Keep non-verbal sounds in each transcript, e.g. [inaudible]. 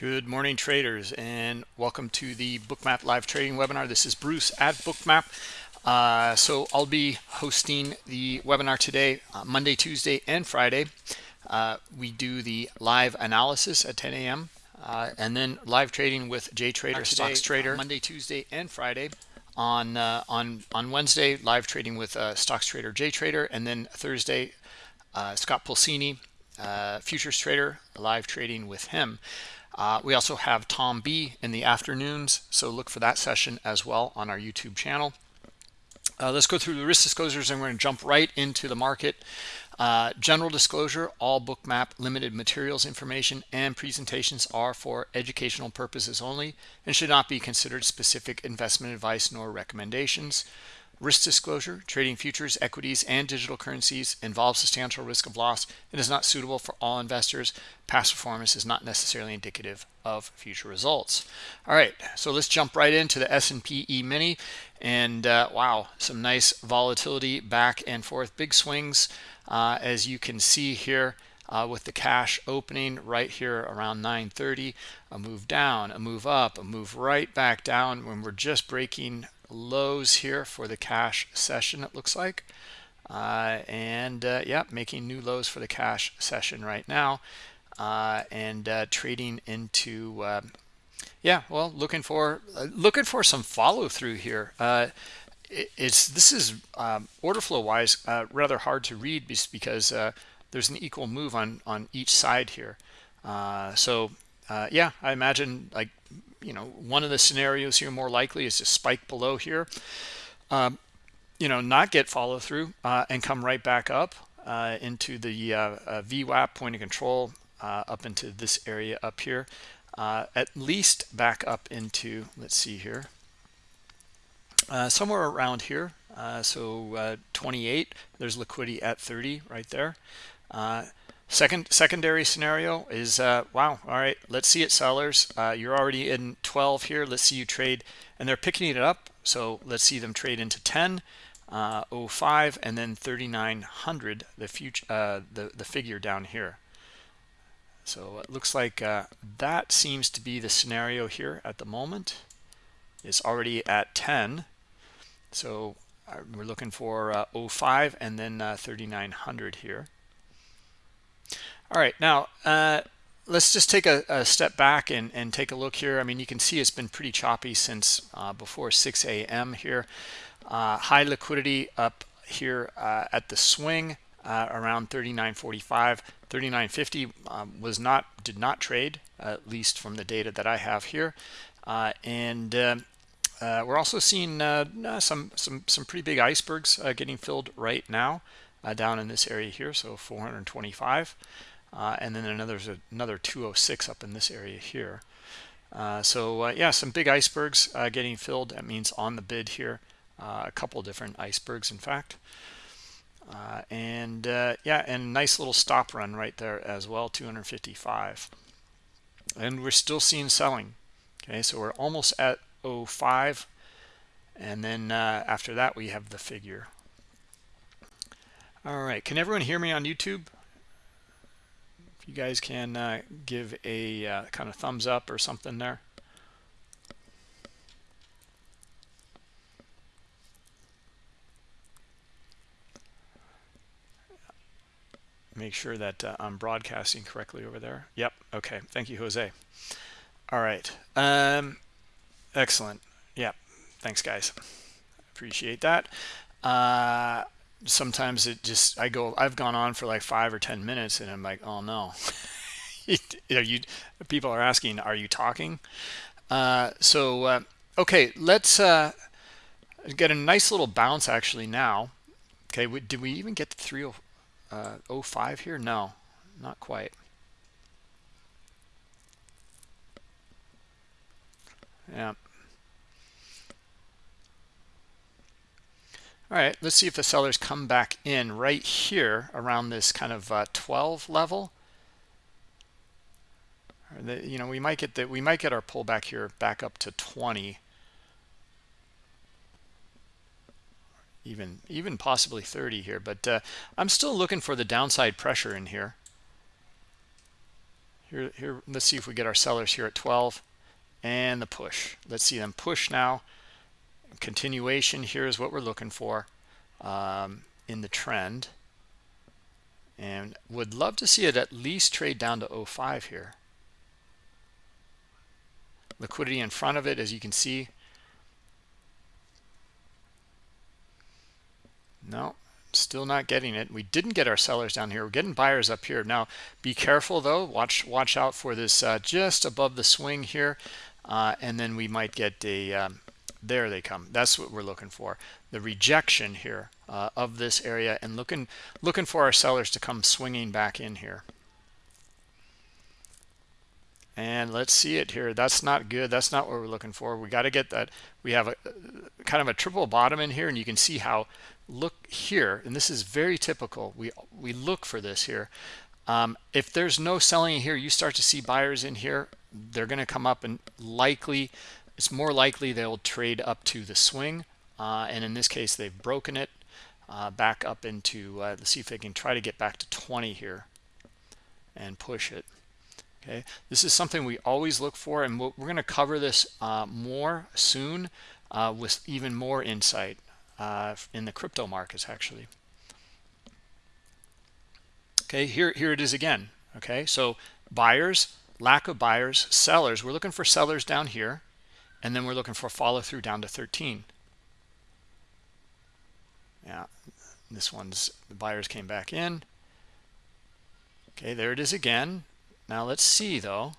Good morning, traders, and welcome to the Bookmap live trading webinar. This is Bruce at Bookmap. Uh, so I'll be hosting the webinar today, uh, Monday, Tuesday, and Friday. Uh, we do the live analysis at 10 a.m. Uh, and then live trading with Jay Trader, Stocks Trader, Monday, Tuesday, and Friday. On uh, on on Wednesday, live trading with uh, Stocks Trader, Jay Trader, and then Thursday, Scott Pulcini, futures trader, live trading with him. Uh, we also have Tom B in the afternoons, so look for that session as well on our YouTube channel. Uh, let's go through the risk disclosures and we're going to jump right into the market. Uh, general disclosure, all bookmap limited materials information and presentations are for educational purposes only and should not be considered specific investment advice nor recommendations. Risk disclosure, trading futures, equities, and digital currencies involves substantial risk of loss and is not suitable for all investors. Past performance is not necessarily indicative of future results. All right, so let's jump right into the S&P E-mini. And uh, wow, some nice volatility back and forth. Big swings, uh, as you can see here. Uh, with the cash opening right here around 930 a move down a move up a move right back down when we're just breaking lows here for the cash session it looks like. Uh, and uh, yeah making new lows for the cash session right now. Uh, and uh, trading into um, yeah well looking for uh, looking for some follow through here. Uh, it, it's this is um, order flow wise rather hard to read because there's an equal move on on each side here. So yeah I imagine like you know, one of the scenarios here more likely is to spike below here, um, you know, not get follow through uh, and come right back up uh, into the uh, uh VWAP point of control uh, up into this area up here, uh, at least back up into, let's see here, somewhere around here. so 28, there's liquidity at 30 right there. Second secondary scenario is uh, wow. All right, let's see it, sellers. Uh, you're already in 12 here. Let's see you trade, and they're picking it up. So let's see them trade into 10, uh, 05, and then 3900. The future, uh, the the figure down here. So it looks like uh, that seems to be the scenario here at the moment. It's already at 10. So uh, we're looking for uh, 05 and then 3900 here. All right, now uh, let's just take a, a, step back and, and take a look here. I mean, you can see it's been pretty choppy since uh, before 6 a.m. here. Uh, high liquidity up here uh, at the swing uh, around 39.45. 39.50 um, was not did not trade at least from the data that I have here, uh, and um, we're also seeing some some some pretty big icebergs getting filled right now down in this area here. So 425. Uh, and then another another 206 up in this area here. Uh, so uh, yeah, some big icebergs uh, getting filled. That means on the bid here, uh, a couple different icebergs, in fact. Uh, and yeah, and nice little stop run right there as well, 255. And we're still seeing selling. Okay, so we're almost at 05. And then after that, we have the figure. All right, can everyone hear me on YouTube? If you guys can uh, give a uh, kind of thumbs up or something there. Make sure that uh, I'm broadcasting correctly over there. Yep. Okay. Thank you, Jose. All right. Um, excellent. Yep. Thanks, guys. Appreciate that. Sometimes it just I go I've gone on for like five or ten minutes and I'm like oh no. [laughs] Are you people are asking are you talking? Uh, so uh, okay let's uh, get a nice little bounce actually now. Okay we, did we even get to 305 uh, here? No not quite. Yeah All right, let's see if the sellers come back in right here around this kind of uh, 12 level. The, you know, we might get that we might get our pullback here back up to 20. Even even possibly 30 here, but uh, I'm still looking for the downside pressure in here. here here let's see if we get our sellers here at 12 and the push let's see them push now continuation here is what we're looking for um, in the trend. And would love to see it at least trade down to 05 here. Liquidity in front of it as you can see. No still not getting it. We didn't get our sellers down here. We're getting buyers up here. Now be careful though. Watch watch out for this uh, just above the swing here uh, and then we might get a um, there they come. That's what we're looking for. The rejection here uh, of this area and looking looking for our sellers to come swinging back in here. And let's see it here. That's not good. That's not what we're looking for. We got to get that we have a kind of a triple bottom in here and you can see how look here and this is very typical. We we look for this here. Um, if there's no selling here you start to see buyers in here they're going to come up and likely it's more likely they'll trade up to the swing uh, and in this case they've broken it uh, back up into uh, let's see if they can try to get back to 20 here and push it. Okay? This is something we always look for and we're going to cover this uh, more soon uh, with even more insight uh, in the crypto markets actually. Okay here here it is again. Okay? So buyers lack of buyers sellers. We're looking for sellers down here and then we're looking for follow through down to 13 yeah this one's the buyers came back in. Okay there it is again. Now let's see though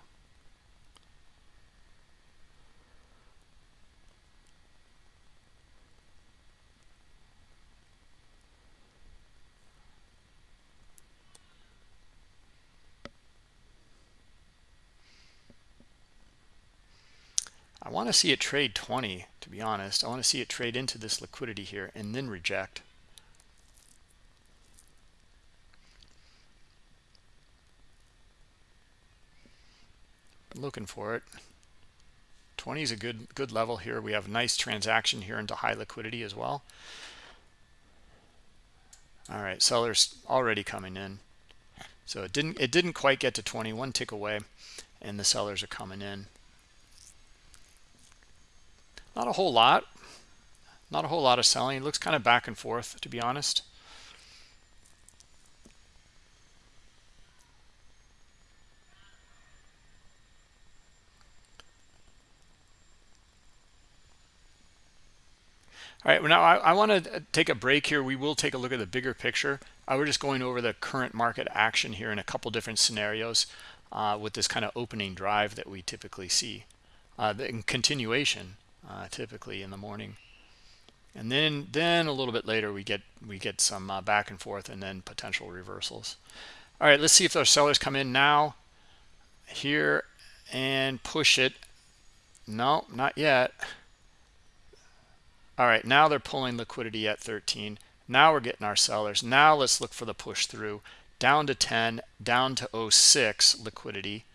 I want to see it trade 20, to be honest. I want to see it trade into this liquidity here and then reject. looking for it. 20 is a good good level here. We have a nice transaction here into high liquidity as well. All right, sellers already coming in. So it didn't it didn't quite get to 20, one tick away, and the sellers are coming in. Not a whole lot. Not a whole lot of selling. It looks kind of back and forth, to be honest. All right, well now I, I want to take a break here. We will take a look at the bigger picture. I was just going over the current market action here in a couple different scenarios uh, with this kind of opening drive that we typically see. Uh, the continuation uh, typically in the morning. And then then a little bit later we get we get some uh, back and forth and then potential reversals. All right let's see if those sellers come in now here and push it. No not yet. All right now they're pulling liquidity at 13 now we're getting our sellers. Now let's look for the push through. Down to 10 down to 06 liquidity.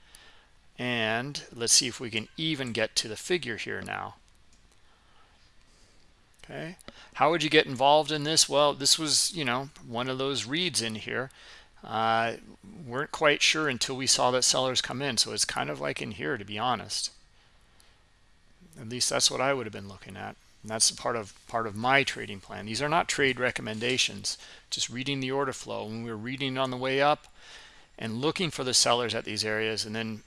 And let's see if we can even get to the figure here now okay. How would you get involved in this? Well this was you know one of those reads in here. Uh, weren't quite sure until we saw that sellers come in so it's kind of like in here to be honest. At least that's what I would have been looking at. And that's part of part of my trading plan. These are not trade recommendations just reading the order flow. When we are reading on the way up and looking for the sellers at these areas and then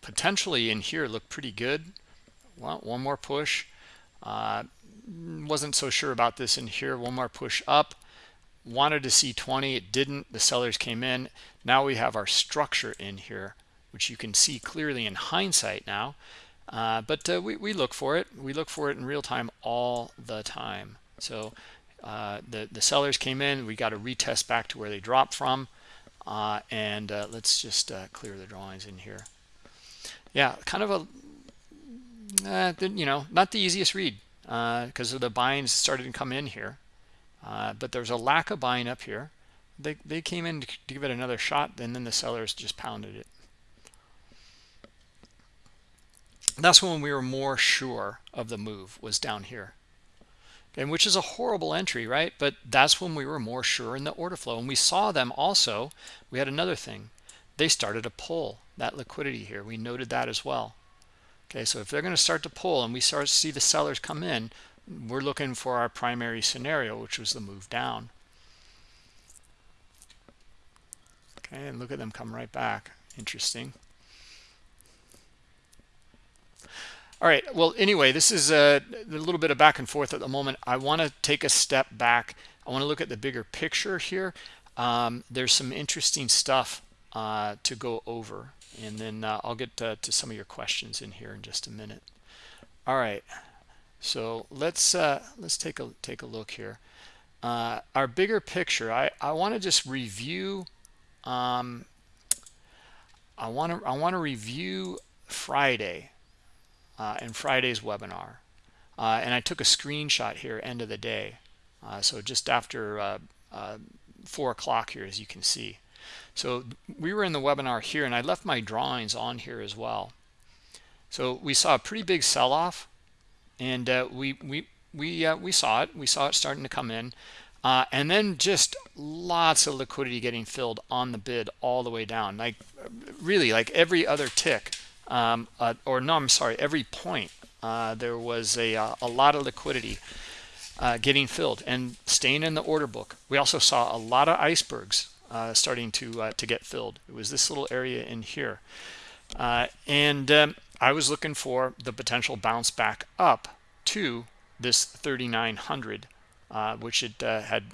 potentially in here look pretty good. Well one more push. Uh, wasn't so sure about this in here. One more push up wanted to see 20 it didn't the sellers came in. Now we have our structure in here which you can see clearly in hindsight now. Uh, but uh, we, we look for it. We look for it in real time all the time. So uh, the the sellers came in. We got to retest back to where they dropped from. Uh, and uh, let's just uh, clear the drawings in here. Yeah kind of a you know not the easiest read because uh, the buying started to come in here. Uh, but there's a lack of buying up here. They, they came in to give it another shot, and then the sellers just pounded it. That's when we were more sure of the move was down here. And which is a horrible entry, right? But that's when we were more sure in the order flow. And we saw them also. We had another thing. they started to pull that liquidity here we noted that as well okay so if they're going to start to pull and we start to see the sellers come in we're looking for our primary scenario which was the move down. Okay and look at them come right back. Interesting. All right well anyway this is a, a, little bit of back and forth at the moment. I want to take a step back. I want to look at the bigger picture here. Um, there's some interesting stuff uh, to go over and then uh, i'll get to, to, some of your questions in here in just a minute all right so let's uh, let's take a take a look here uh, our bigger picture i i want to just review um, i want to i want to review friday uh, in Friday's webinar. Uh, and I took a screenshot here end of the day. Uh, so just after uh, uh, 4 o'clock here, as you can see. So we were in the webinar here, and I left my drawings on here as well. So we saw a pretty big sell-off, and uh, we we we we saw it. We saw it starting to come in, and then just lots of liquidity getting filled on the bid all the way down. Like really, like every other tick um, uh, or no, I'm sorry, every point uh, there was a, uh, a lot of liquidity uh, getting filled and staying in the order book. We also saw a lot of icebergs uh, starting to uh, to get filled. It was this little area in here, and um, I was looking for the potential bounce back up to this 3900, which it had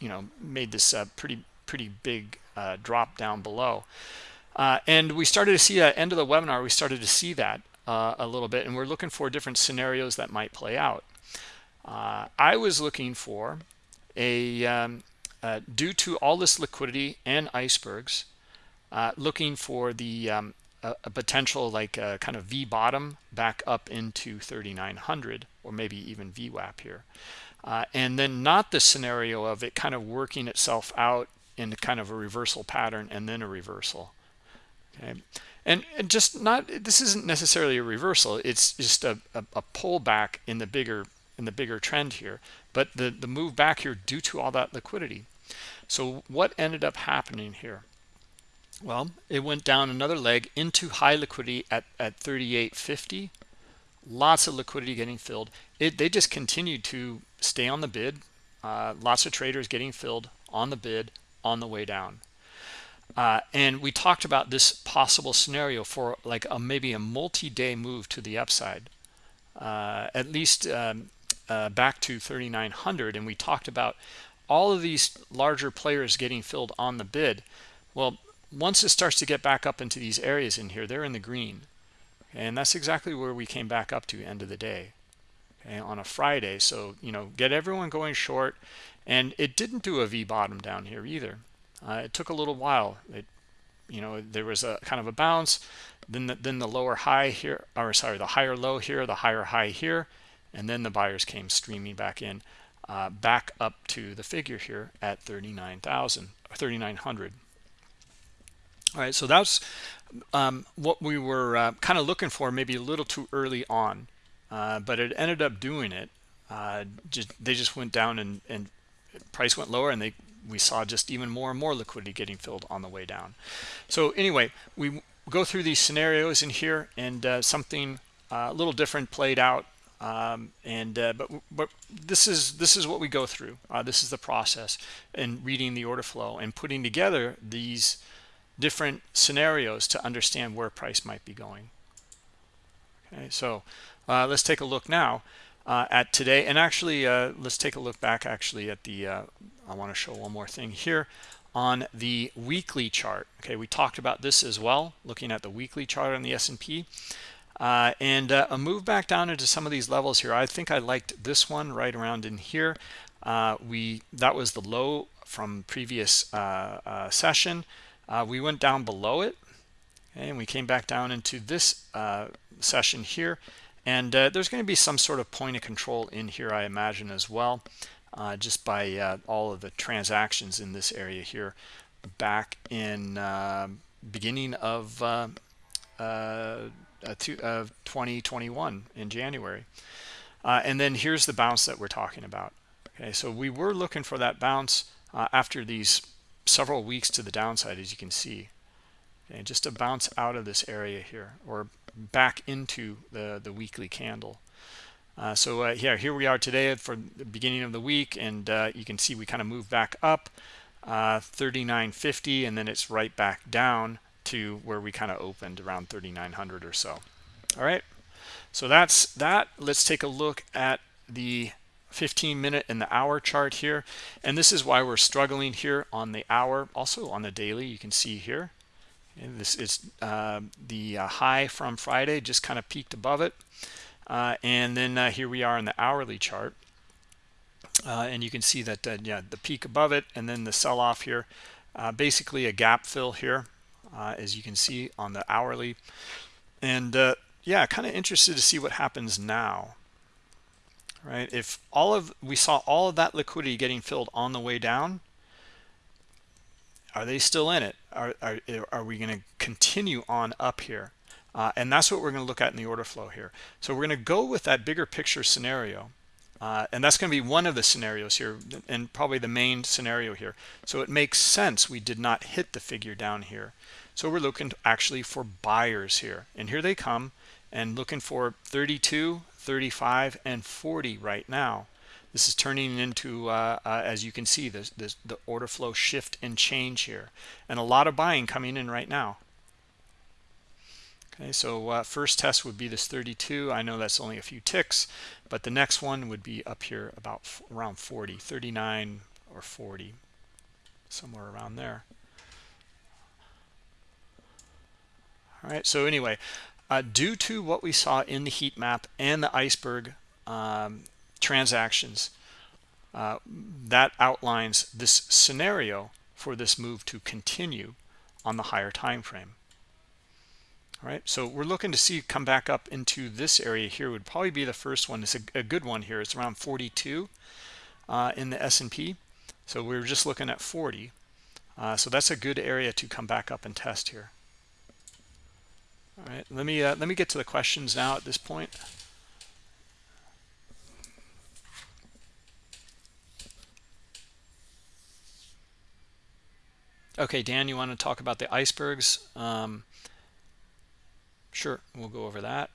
you know made this pretty pretty big drop down below. Uh, and we started to see at end of the webinar, we started to see that uh, a little bit, and we're looking for different scenarios that might play out. Uh, I was looking for a, um, uh, due to all this liquidity and icebergs, uh, looking for the um, a, a, potential like a kind of V bottom back up into 3900 or maybe even VWAP here. Uh, and then not the scenario of it kind of working itself out in kind of a reversal pattern and then a reversal. Okay. And, and just not this isn't necessarily a reversal. It's just a, a, a pullback in the bigger in the bigger trend here but the the move back here due to all that liquidity. So what ended up happening here? Well it went down another leg into high liquidity at at 38.50 lots of liquidity getting filled. It they just continued to stay on the bid. Uh, lots of traders getting filled on the bid on the way down. Uh, and we talked about this possible scenario for like a maybe a multi-day move to the upside, uh, at least um, uh, back to 3,900. And we talked about all of these larger players getting filled on the bid. Well, once it starts to get back up into these areas in here, they're in the green. And that's exactly where we came back up to end of the day okay, on a Friday. So, you know, get everyone going short. And it didn't do a V bottom down here either. Uh, it took a little while. It, you know, there was a kind of a bounce, then the, then the lower high here, or sorry, the higher low here, the higher high here, and then the buyers came streaming back in, uh, back up to the figure here at 39,000 or 3,900. All right, so that's um, what we were uh, kind of looking for, maybe a little too early on, uh, but it ended up doing it. Uh, just they just went down and, and price went lower, and they we saw just even more and more liquidity getting filled on the way down. So anyway, we go through these scenarios in here and uh, something uh, a little different played out. Um, and uh, but but this is this is what we go through. Uh, this is the process in reading the order flow and putting together these different scenarios to understand where price might be going. Okay, so uh, let's take a look now uh, at today. And actually, uh, let's take a look back actually at the, uh, I want to show one more thing here on the weekly chart. Okay, we talked about this as well, looking at the weekly chart on the S&P. Uh, and uh, a move back down into some of these levels here. I think I liked this one right around in here. Uh, we That was the low from previous session. we went down below it, okay, and we came back down into this session here and uh, there's going to be some sort of point of control in here, I imagine, as well, uh, just by uh, all of the transactions in this area here back in beginning of, uh, uh, 2021 in January. Uh, and then here's the bounce that we're talking about. Okay, so we were looking for that bounce after these several weeks to the downside, as you can see. okay just to bounce out of this area here or back into the the weekly candle uh, so uh, yeah here we are today for the beginning of the week and uh, you can see we kind of move back up uh, 39.50 and then it's right back down to where we kind of opened around 3900 or so. All right so that's that. Let's take a look at the 15 minute and the hour chart here. And this is why we're struggling here on the hour. Also on the daily you can see here. And this is uh, the uh, high from friday just kind of peaked above it. Uh, and then uh, here we are in the hourly chart. Uh, and you can see that uh, yeah the peak above it and then the sell-off here. Basically a gap fill here as you can see on the hourly. And yeah kind of interested to see what happens now right? If all of we saw all of that liquidity getting filled on the way down are they still in it? Are are, are we going to continue on up here? Uh, and that's what we're going to look at in the order flow here. So we're going to go with that bigger picture scenario uh, and that's going to be one of the scenarios here and probably the main scenario here. So it makes sense we did not hit the figure down here. So we're looking actually for buyers here. And here they come and looking for 32 35 and 40 right now. This is turning into uh, uh, as you can see this, this the order flow shift and change here. And a lot of buying coming in right now okay so uh, first test would be this 32 i know that's only a few ticks but the next one would be up here about around 40 39 or 40 somewhere around there. All right so anyway uh, due to what we saw in the heat map and the iceberg um, transactions uh, that outlines this scenario for this move to continue on the higher time frame all right so we're looking to see come back up into this area here would probably be the first one. It's a, a good one here. It's around 42 uh, in the S&P so we are just looking at 40 uh, so that's a good area to come back up and test here. All right let me uh, let me get to the questions now at this point. Okay dan you want to talk about the icebergs? Um, sure we'll go over that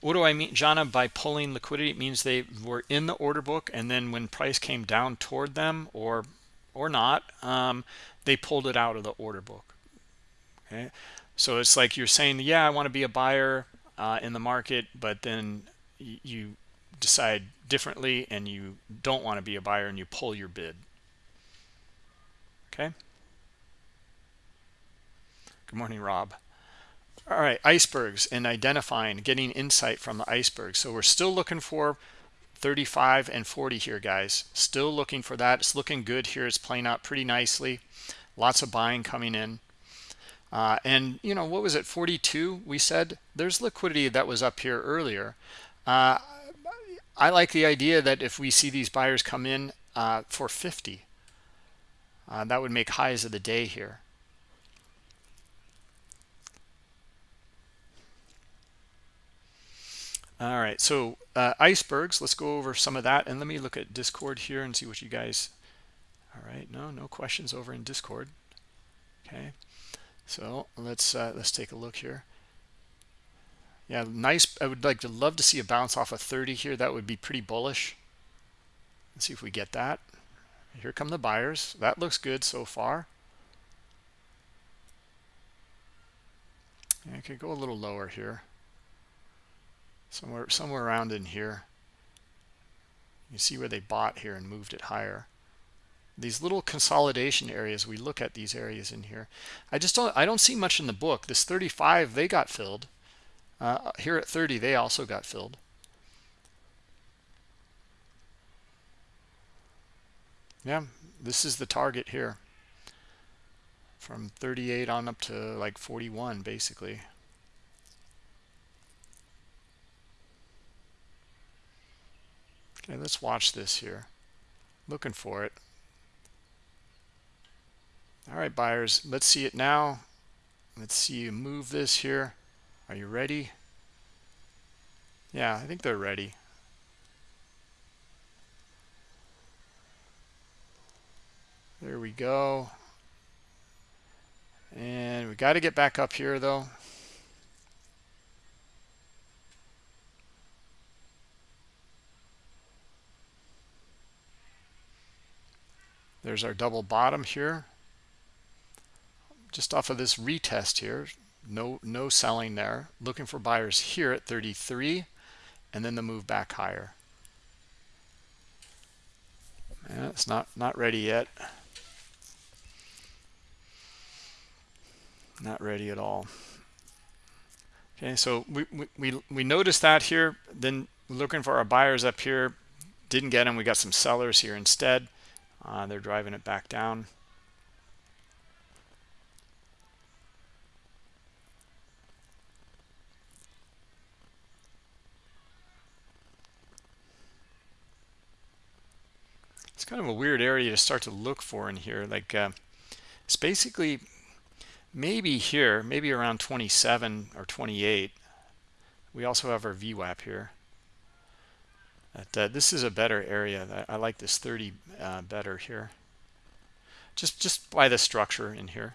what do i mean jana by pulling liquidity it means they were in the order book and then when price came down toward them or or not um, they pulled it out of the order book okay so it's like you're saying, yeah, I want to be a buyer uh, in the market, but then you decide differently and you don't want to be a buyer and you pull your bid. Okay. Good morning, Rob. All right, icebergs and identifying, getting insight from the iceberg. So we're still looking for 35 and 40 here, guys. Still looking for that. It's looking good here. It's playing out pretty nicely. Lots of buying coming in. Uh, and, you know, what was it, 42? We said there's liquidity that was up here earlier. Uh, I like the idea that if we see these buyers come in uh, for 50, uh, that would make highs of the day here. All right, so uh, icebergs, let's go over some of that. And let me look at Discord here and see what you guys, all right, no, no questions over in Discord. Okay. So let's uh, let's take a look here. Yeah, nice. I would like to love to see a bounce off of 30 here. That would be pretty bullish. Let's see if we get that. Here come the buyers. That looks good so far. I could go a little lower here. Somewhere somewhere around in here. You see where they bought here and moved it higher. These little consolidation areas we look at these areas in here. I just don't i don't see much in the book. This 35 they got filled. Uh, here at 30 they also got filled. Yeah this is the target here. From 38 on up to like 41 basically okay let's watch this here looking for it all right, buyers, let's see it now. Let's see you move this here. Are you ready? Yeah, I think they're ready. There we go. And we got to get back up here though. There's our double bottom here. Just off of this retest here, no no selling there. Looking for buyers here at 33 and then the move back higher. Yeah, it's not not ready yet. Not ready at all. Okay, so we we we, we noticed that here. Then looking for our buyers up here, didn't get them. We got some sellers here instead. Uh, they're driving it back down. It's kind of a weird area to start to look for in here. Like uh, it's basically maybe here, maybe around 27 or 28. We also have our VWAP here. But, uh, this is a better area. I, I like this 30 uh, better here. Just just by the structure in here.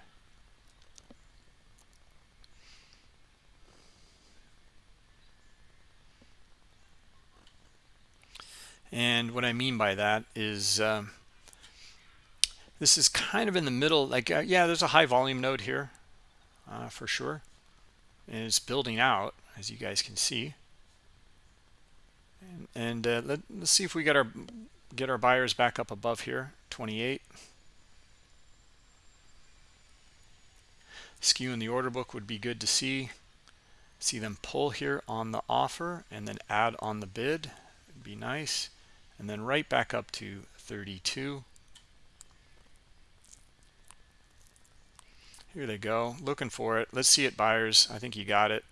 And what I mean by that is um, this is kind of in the middle. Like, uh, yeah, there's a high volume node here uh, for sure. And it's building out, as you guys can see and, uh, let, us see if we get our get our buyers back up above here. 28 skew in the order book would be good to see. See them pull here on the offer and then add on the bid. It'd be nice. And then right back up to 32 here they go. Looking for it. Let's see it buyers. I think you got it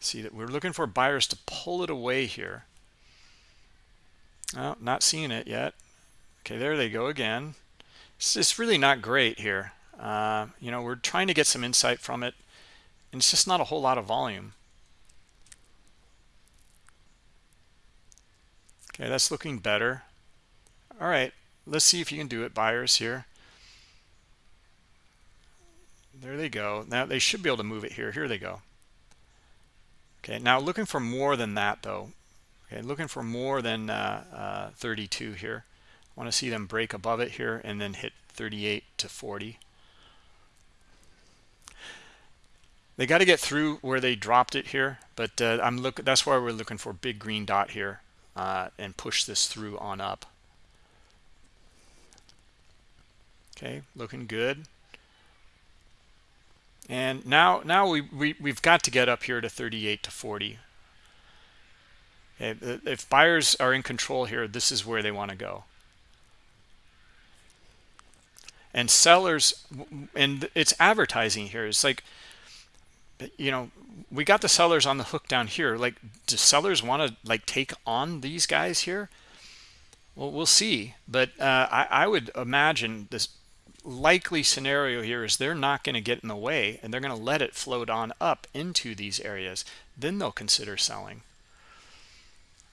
see that we're looking for buyers to pull it away here. Oh, not seeing it yet. Okay there they go again. It's just really not great here. Uh, you know we're trying to get some insight from it and it's just not a whole lot of volume. Okay that's looking better. All right let's see if you can do it buyers here. There they go. Now they should be able to move it here. Here they go Okay, now looking for more than that though. Okay, looking for more than uh, uh, 32 here. I want to see them break above it here and then hit 38 to 40. They got to get through where they dropped it here, but uh, I'm look. That's why we're looking for big green dot here uh, and push this through on up. Okay, looking good. And now, now we, we, we've got to get up here to 38 to 40. If buyers are in control here, this is where they want to go. And sellers, and it's advertising here. It's like, you know, we got the sellers on the hook down here. Like, do sellers want to like take on these guys here? Well, we'll see. But uh, I, I would imagine this likely scenario here is they're not going to get in the way and they're going to let it float on up into these areas then they'll consider selling.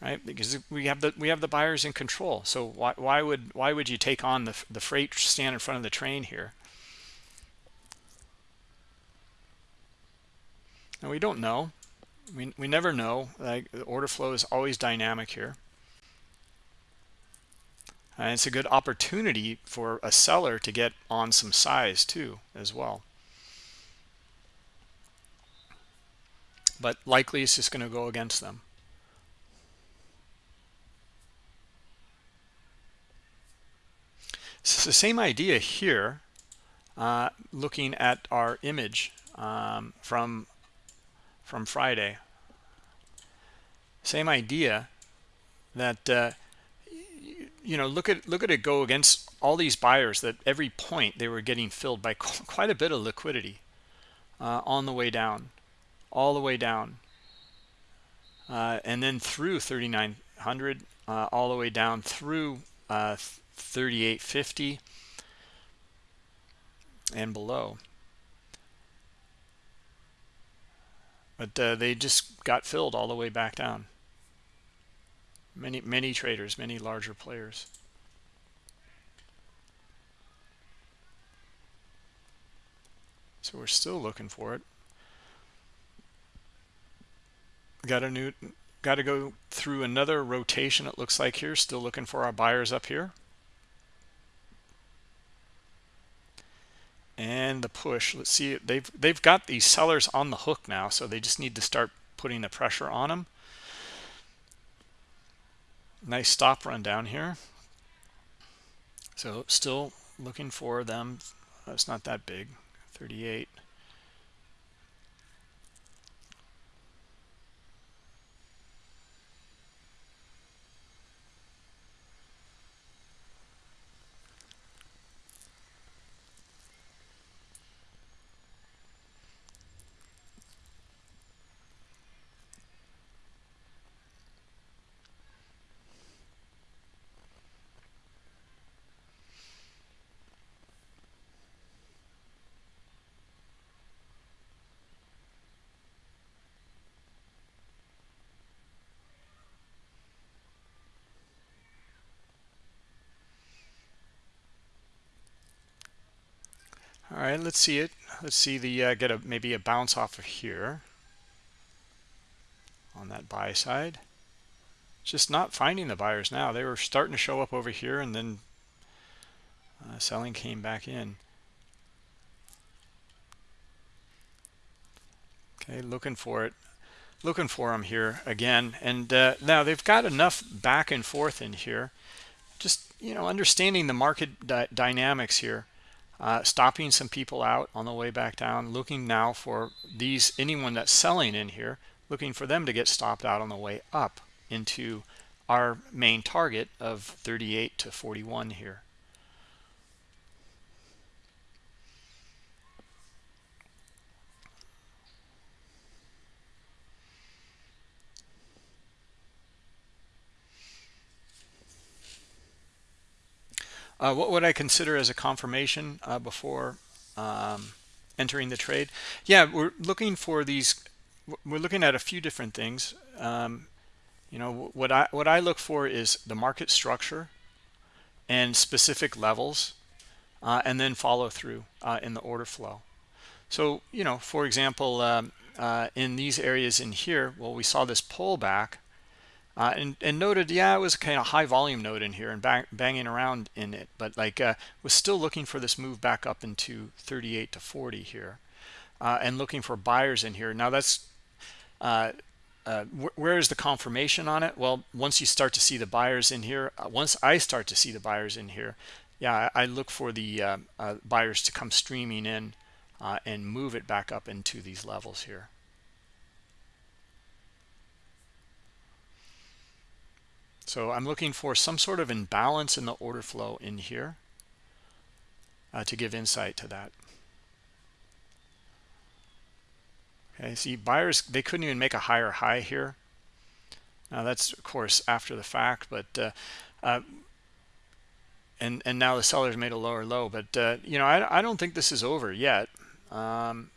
Right? Because we have the we have the buyers in control. So why, why would why would you take on the, the freight stand in front of the train here? And we don't know. We, we never know. Like the order flow is always dynamic here and it's a good opportunity for a seller to get on some size too as well. But likely it's just going to go against them. It's the same idea here uh, looking at our image um, from from Friday. Same idea that uh, you know look at look at it go against all these buyers that every point they were getting filled by [laughs] quite a bit of liquidity uh, on the way down all the way down uh, and then through 3900 uh, all the way down through uh, 3850 and below. But uh, they just got filled all the way back down many many traders many larger players So we're still looking for it. Got a new, got to go through another rotation. It looks like here. Still looking for our buyers up here. And the push. Let's see. They've they've got these sellers on the hook now, so they just need to start putting the pressure on them. Nice stop run down here. So still looking for them. It's not that big. 38. Right, let's see it. Let's see the uh, get a maybe a bounce off of here on that buy side. Just not finding the buyers now. They were starting to show up over here, and then uh, selling came back in. Okay, looking for it, looking for them here again. And uh, now they've got enough back and forth in here. Just you know, understanding the market dynamics here uh, stopping some people out on the way back down looking now for these anyone that's selling in here looking for them to get stopped out on the way up into our main target of 38 to 41 here Uh, what would I consider as a confirmation uh, before um, entering the trade? Yeah, we're looking for these. We're looking at a few different things. Um, you know, what I what I look for is the market structure and specific levels, uh, and then follow through uh, in the order flow. So, you know, for example, um, uh, in these areas in here, well, we saw this pullback uh, and, and noted, yeah, it was kind of high volume node in here and bang, banging around in it, but like uh, was still looking for this move back up into 38 to 40 here uh, and looking for buyers in here. Now that's, uh, uh, wh where is the confirmation on it? Well, once you start to see the buyers in here, uh, once I start to see the buyers in here, yeah, I, I look for the buyers to come streaming in and move it back up into these levels here. So I'm looking for some sort of imbalance in the order flow in here uh, to give insight to that. Okay, see buyers, they couldn't even make a higher high here. Now that's of course after the fact, but uh, uh, and and now the sellers made a lower low, but uh, you know I I don't think this is over yet. Um,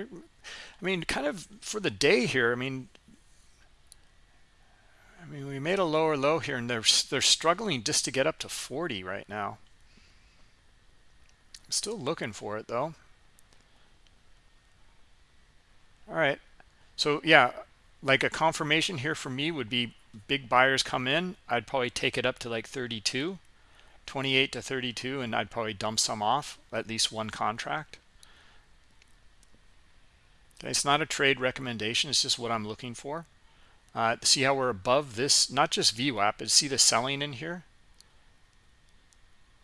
I mean, kind of for the day here. I mean, I mean, we made a lower low here, and they're they're struggling just to get up to 40 right now. I'm still looking for it though. All right, so yeah, like a confirmation here for me would be big buyers come in. I'd probably take it up to like 32, 28 to 32, and I'd probably dump some off at least one contract. It's not a trade recommendation. It's just what I'm looking for. Uh, see how we're above this, not just VWAP, but see the selling in here?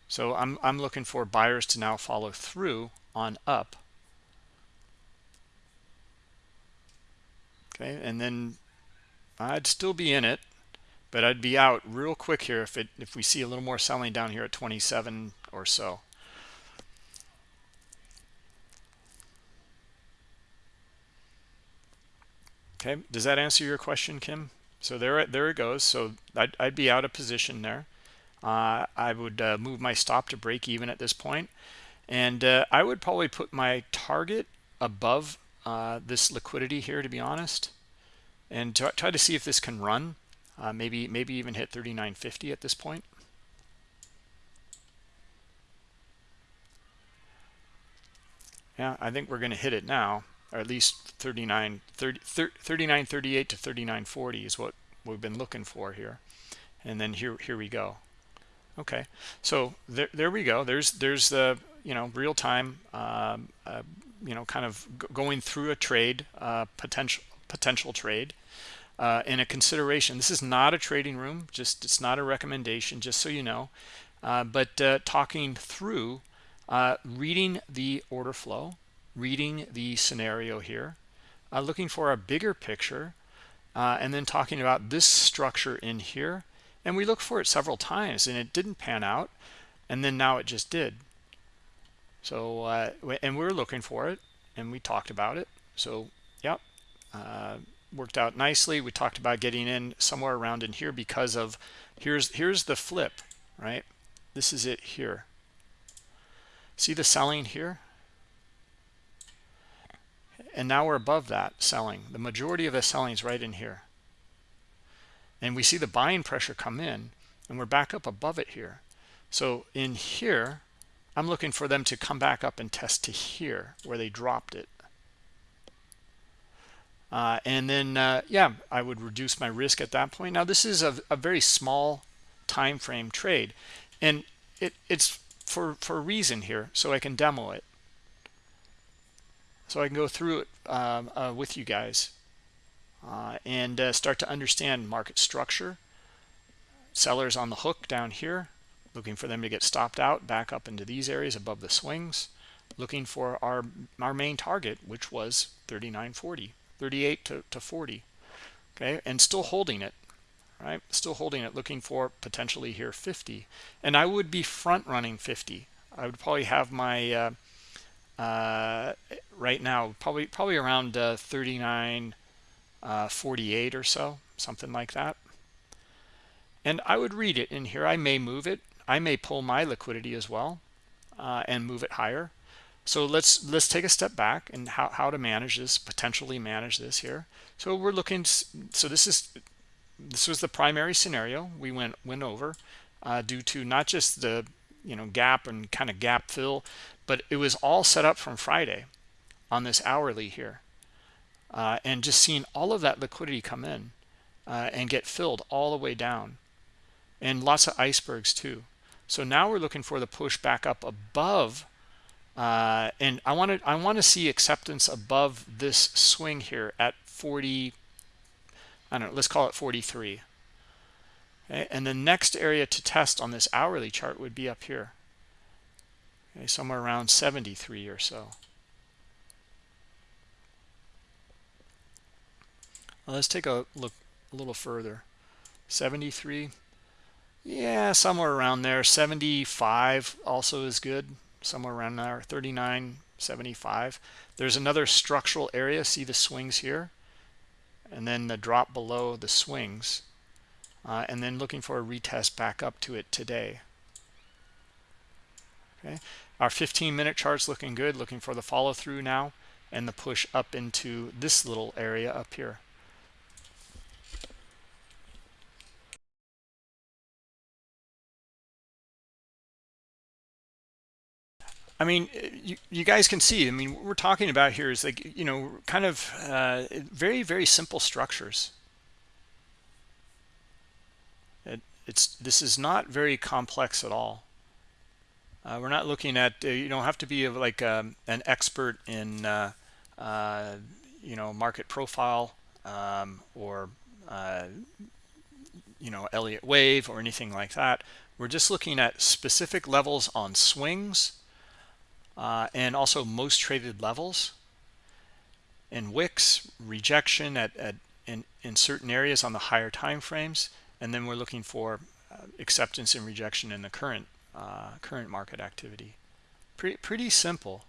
So I'm, I'm looking for buyers to now follow through on up. Okay, and then I'd still be in it, but I'd be out real quick here if it if we see a little more selling down here at 27 or so. Okay, does that answer your question, Kim? So there, there it goes. So I'd, I'd be out of position there. Uh, I would uh, move my stop to break even at this point. And uh, I would probably put my target above uh, this liquidity here, to be honest. and try to see if this can run uh, maybe maybe even hit 39.50 at this point yeah i think we're going to hit it now or at least 39 30, 39 38 to 39 40 is what we've been looking for here. And then here here we go. Okay. So there, there we go. There's there's the you know real time um, uh, you know kind of going through a trade uh, potential potential trade uh, and a consideration. This is not a trading room. Just it's not a recommendation just so you know. Uh, but uh, talking through uh, reading the order flow reading the scenario here looking for a bigger picture and then talking about this structure in here. And we looked for it several times and it didn't pan out and then now it just did. So uh, and we were looking for it and we talked about it. So yep uh, worked out nicely. We talked about getting in somewhere around in here because of here's here's the flip right? This is it here. See the selling here and now we're above that selling. The majority of the selling is right in here. And we see the buying pressure come in and we're back up above it here. So in here i'm looking for them to come back up and test to here where they dropped it. Uh, and then uh, yeah i would reduce my risk at that point. Now this is a, a very small time frame trade and it, it's for for a reason here so i can demo it so i can go through it um, uh, with you guys uh, and uh, start to understand market structure. Sellers on the hook down here, looking for them to get stopped out back up into these areas above the swings, looking for our, our main target, which was 39.40, 38 to, to 40, okay, and still holding it, right? Still holding it, looking for potentially here 50. And I would be front running 50. I would probably have my, uh, right now, probably probably around uh, 39, uh, 48 or so, something like that. And I would read it in here. I may move it. I may pull my liquidity as well uh, and move it higher. So let's let's take a step back and how, how to manage this, potentially manage this here. So we're looking, so this is, this was the primary scenario we went, went over uh, due to not just the, you know, gap and kind of gap fill, but it was all set up from Friday on this hourly here uh, and just seeing all of that liquidity come in uh, and get filled all the way down and lots of icebergs too. So now we're looking for the push back up above uh, and I want to I want to see acceptance above this swing here at 40 I don't know let's call it 43 and the next area to test on this hourly chart would be up here okay, somewhere around 73 or so Well, let's take a look a little further. 73. Yeah, somewhere around there. 75 also is good. Somewhere around there. 39, 75. There's another structural area. See the swings here? And then the drop below the swings. Uh, and then looking for a retest back up to it today. Okay. Our 15 minute chart's looking good. Looking for the follow through now and the push up into this little area up here. I mean, you, you guys can see, I mean, what we're talking about here is like, you know, kind of uh, very, very simple structures. It, it's This is not very complex at all. Uh, we're not looking at, uh, you don't have to be like um, an expert in, uh, uh, you know, market profile um, or, uh, you know, Elliott wave or anything like that. We're just looking at specific levels on swings uh, and also most traded levels and wicks rejection at, at in, in certain areas on the higher time frames and then we're looking for uh, acceptance and rejection in the current uh, current market activity. Pretty pretty simple.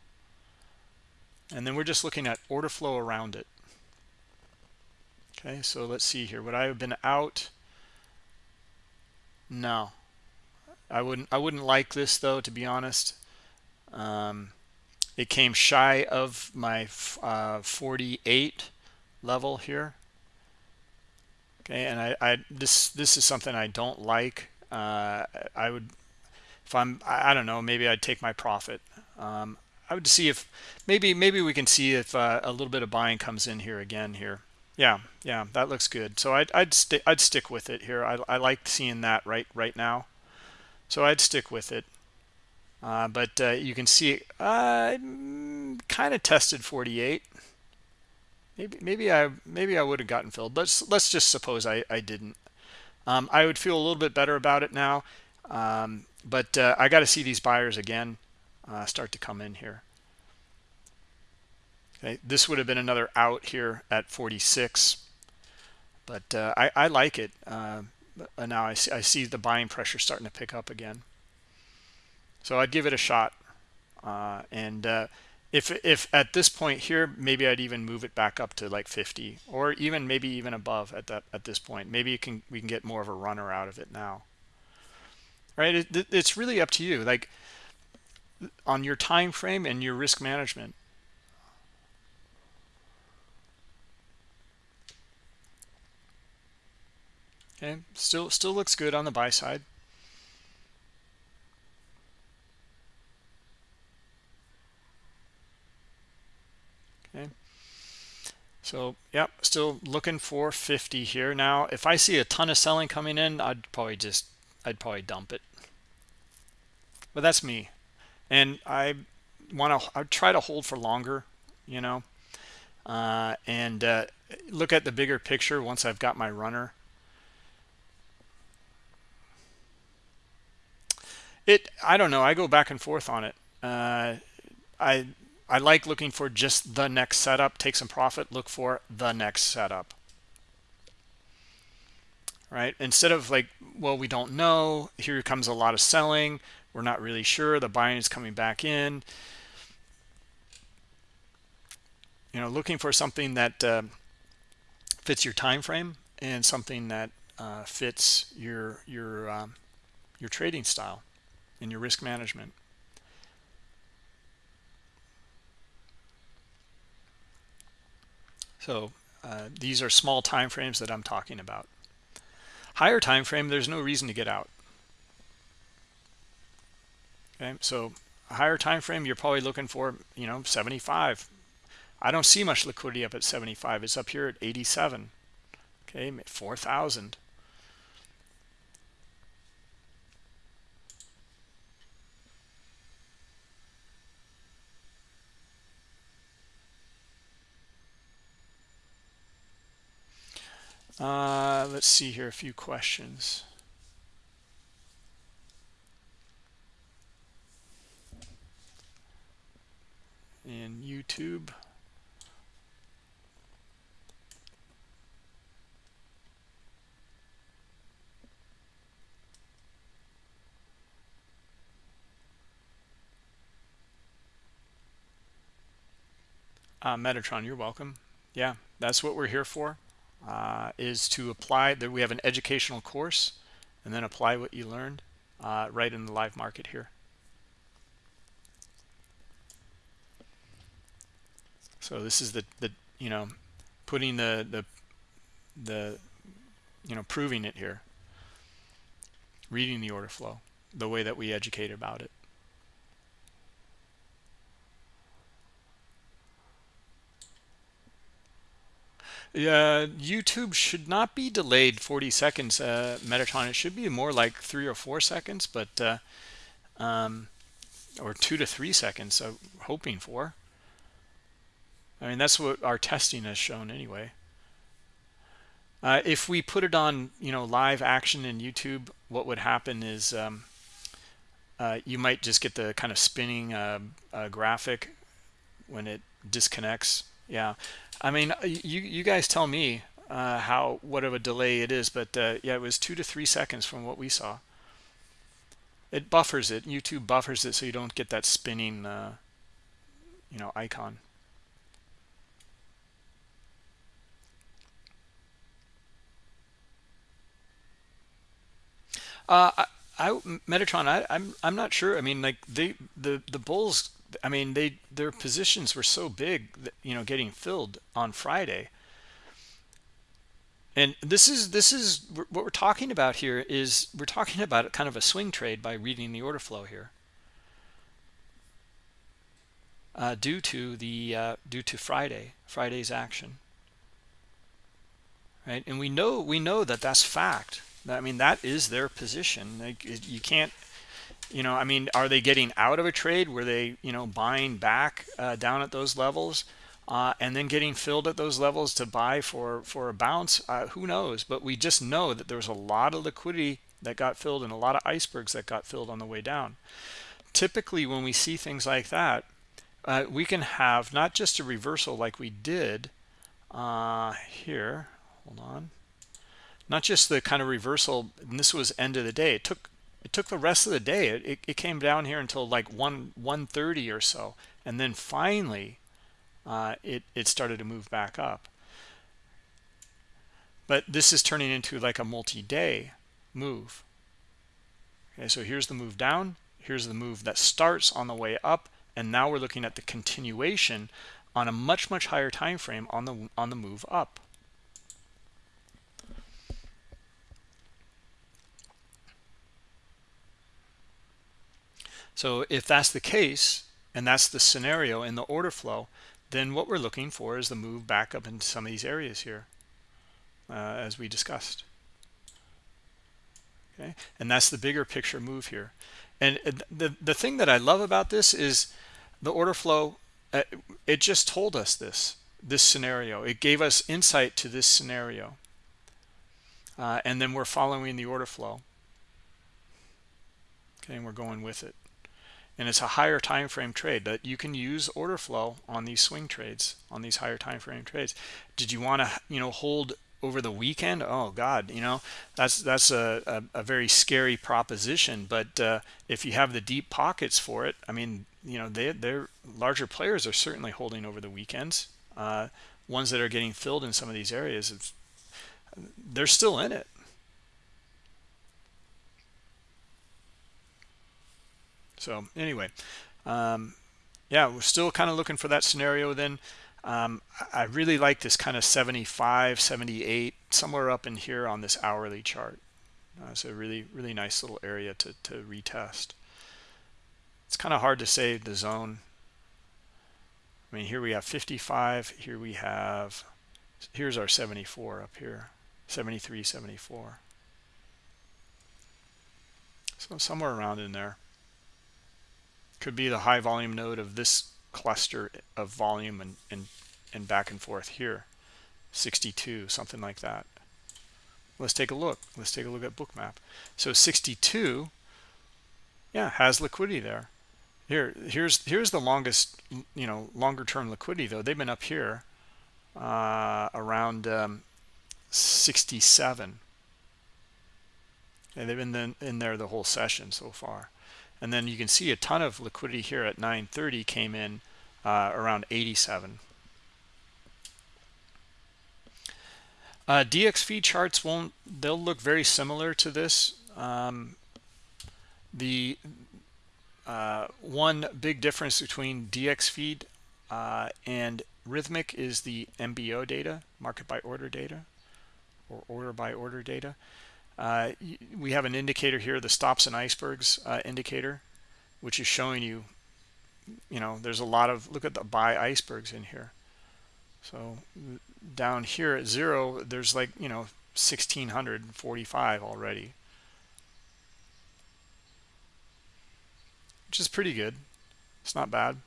And then we're just looking at order flow around it. Okay so let's see here. Would I have been out? No. I wouldn't I wouldn't like this though to be honest. Um, it came shy of my uh, 48 level here Okay, and I, I this this is something I don't like. Uh, I would if I'm I, I don't know maybe I'd take my profit. Um, I would see if maybe maybe we can see if uh, a little bit of buying comes in here again here. Yeah, yeah, that looks good. So I'd I'd, st I'd stick with it here. I I like seeing that right right now. So I'd stick with it. Uh, but uh, you can see uh, kind of tested 48. Maybe maybe I maybe I would have gotten filled. Let's let's just suppose I I didn't. Um, I would feel a little bit better about it now. Um, but uh, I got to see these buyers again uh, start to come in here. Okay, this would have been another out here at 46, but uh, I, I like it. Uh, now I see, I see the buying pressure starting to pick up again. So I'd give it a shot. Uh, and uh, if if at this point here, maybe I'd even move it back up to like 50, or even maybe even above at that at this point. Maybe you can we can get more of a runner out of it now. Right? It, it's really up to you. Like on your time frame and your risk management. Okay, still still looks good on the buy side. Okay. So, yep, still looking for 50 here. Now, if I see a ton of selling coming in, I'd probably just I'd probably dump it. But that's me and I want to I try to hold for longer, you know, uh, and uh, look at the bigger picture once I've got my runner. It I don't know. I go back and forth on it. Uh, I I like looking for just the next setup. Take some profit. Look for the next setup. Right? Instead of like, well, we don't know. Here comes a lot of selling we're not really sure the buying is coming back in you know looking for something that uh, fits your time frame and something that uh, fits your your um, your trading style and your risk management so uh, these are small time frames that I'm talking about. Higher time frame there's no reason to get out. Okay so higher time frame you're probably looking for you know 75 i don't see much liquidity up at 75 it's up here at 87 okay 4000 uh, let's see here a few questions in YouTube. Uh, Metatron, you're welcome. Yeah, that's what we're here for, uh, is to apply that we have an educational course and then apply what you learned uh, right in the live market here. So this is the, the you know, putting the, the, the, you know, proving it here. Reading the order flow, the way that we educate about it. Uh, YouTube should not be delayed 40 seconds, uh, Metatron. It should be more like three or four seconds, but, uh, um, or two to three seconds, I'm hoping for. I mean, that's what our testing has shown anyway. Uh, if we put it on, you know, live action in YouTube, what would happen is um, uh, you might just get the kind of spinning uh, uh graphic when it disconnects. Yeah, I mean, uh, you you guys tell me uh, how what of a delay it is, but yeah, it was two to three seconds from what we saw. It buffers it. YouTube buffers it so you don't get that spinning, you know, icon. Uh, I, I Metatron, I, I'm I'm not sure. I mean, like they the the Bulls. I mean, they their positions were so big, that, you know, getting filled on Friday. and this is this is what we're talking about here is we're talking about kind of a swing trade by reading the order flow here. Uh, due to the uh, due to Friday Friday's action. Right? And we know we know that that's fact. I mean that is their position. Like you can't you know I mean are they getting out of a trade? Were they you know buying back uh, down at those levels uh, and then getting filled at those levels to buy for for a bounce? Uh, who knows? But we just know that there was a lot of liquidity that got filled and a lot of icebergs that got filled on the way down. Typically when we see things like that uh, we can have not just a reversal like we did uh, here hold on not just the kind of reversal and this was end of the day. It took it took the rest of the day it, it, it came down here until like 1 130 or so and then finally uh, it, it started to move back up. But this is turning into like a multi-day move. Okay, so here's the move down. Here's the move that starts on the way up. And now we're looking at the continuation on a much, much higher time frame on the, on the move up. So if that's the case, and that's the scenario in the order flow, then what we're looking for is the move back up into some of these areas here uh, as we discussed. Okay? And that's the bigger picture move here. And the the thing that I love about this is the order flow uh, it just told us this this scenario. It gave us insight to this scenario. Uh, and then we're following the order flow. Okay and we're going with it and it's a higher time frame trade that you can use order flow on these swing trades on these higher time frame trades. Did you want to you know hold over the weekend? Oh god you know that's that's a, a, a very scary proposition but uh, if you have the deep pockets for it i mean you know they they're larger players are certainly holding over the weekends. Uh, ones that are getting filled in some of these areas they're still in it so anyway um, yeah we're still kind of looking for that scenario then. Um, I really like this kind of 75 78 somewhere up in here on this hourly chart. Uh, a really really nice little area to, to retest. It's kind of hard to say the zone. I mean here we have 55 here we have here's our 74 up here 73 74 so somewhere around in there could be the high volume node of this cluster of volume and, and, and back and forth here. 62, something like that. Let's take a look. Let's take a look at bookmap. So 62, yeah, has liquidity there. Here, here's here's the longest, you know, longer term liquidity though. They've been up here uh, around um, 67. And they've been in, in there the whole session so far and then you can see a ton of liquidity here at 930 came in uh, around 87 uh, dxFeed charts won't they'll look very similar to this. Um, the uh, one big difference between dxFeed uh, and Rithmic is the mbo data market by order data or order by order data uh, we have an indicator here, the stops and icebergs uh, indicator, which is showing you, you know, there's a lot of, look at the buy icebergs in here. So down here at zero, there's like, you know, 1645 already. Which is pretty good. It's not bad.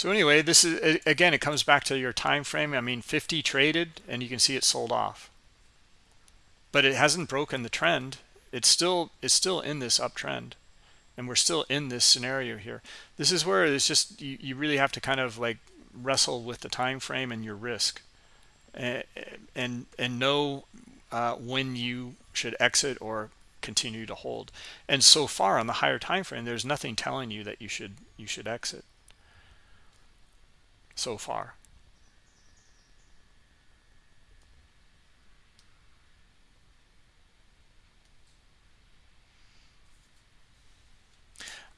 So anyway, this is again, it comes back to your time frame. I mean, 50 traded, and you can see it sold off, but it hasn't broken the trend. It's still it's still in this uptrend, and we're still in this scenario here. This is where it's just you, you really have to kind of like wrestle with the time frame and your risk, and and, and know uh, when you should exit or continue to hold. And so far on the higher time frame, there's nothing telling you that you should you should exit so far.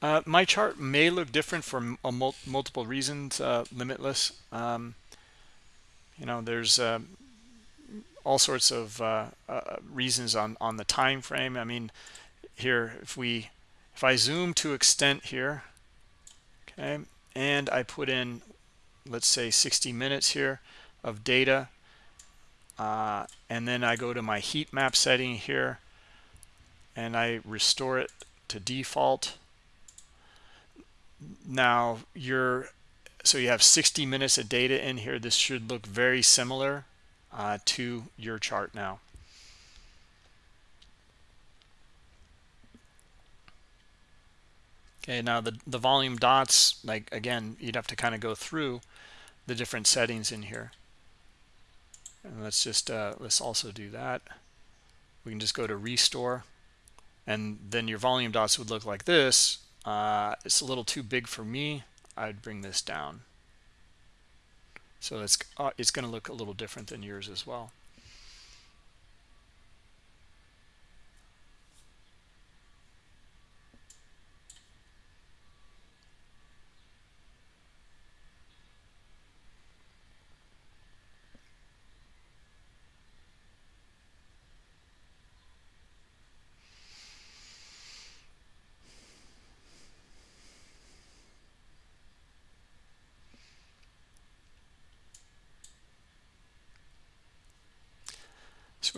Uh, my chart may look different for mul multiple reasons, uh, limitless. Um, you know, there's uh, all sorts of uh, uh, reasons on, on the time frame. I mean, here, if we, if I zoom to extent here, okay, and I put in, let's say 60 minutes here of data, uh, and then I go to my heat map setting here, and I restore it to default. Now you're so you have 60 minutes of data in here. This should look very similar uh, to your chart now. Okay now the the volume dots like again you'd have to kind of go through the different settings in here and let's just uh, let's also do that we can just go to restore and then your volume dots would look like this uh, it's a little too big for me. I'd bring this down. So it's, uh, it's going to look a little different than yours as well.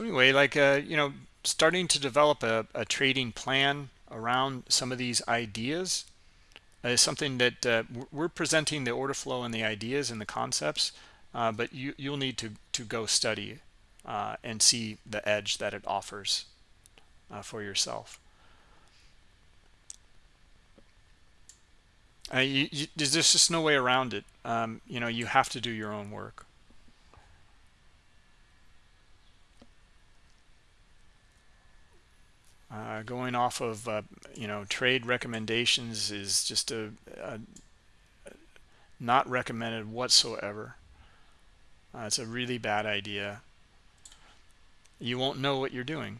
Anyway, like, uh, you know, starting to develop a, a, trading plan around some of these ideas is something that uh, we're presenting the order flow and the ideas and the concepts, uh, but you, you'll need to, to go study uh, and see the edge that it offers uh, for yourself. Uh, you, you, there's just no way around it. Um, you know, you have to do your own work. Uh, going off of uh, you know trade recommendations is just a, a not recommended whatsoever. Uh, it's a really bad idea. You won't know what you're doing.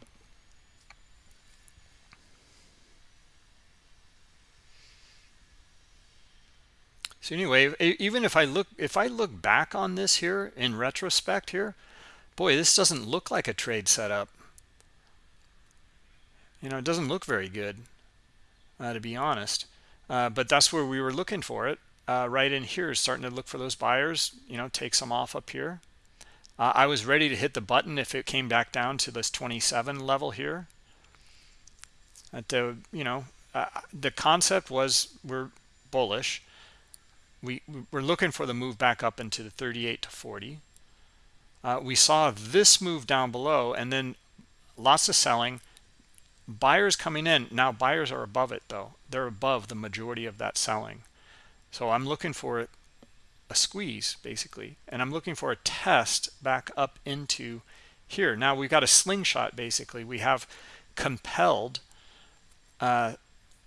So anyway, even if I look if I look back on this here in retrospect here, boy, this doesn't look like a trade setup you know, it doesn't look very good, uh, to be honest. Uh, but that's where we were looking for it. Uh, right in here is starting to look for those buyers, you know, take some off up here. Uh, I was ready to hit the button if it came back down to this 27 level here. At the, you know, uh, the concept was we're bullish. We, we're looking for the move back up into the 38 to 40. Uh, we saw this move down below and then lots of selling buyers coming in now buyers are above it though. They're above the majority of that selling. So i'm looking for a squeeze basically and i'm looking for a test back up into here. Now we've got a slingshot basically. We have compelled uh,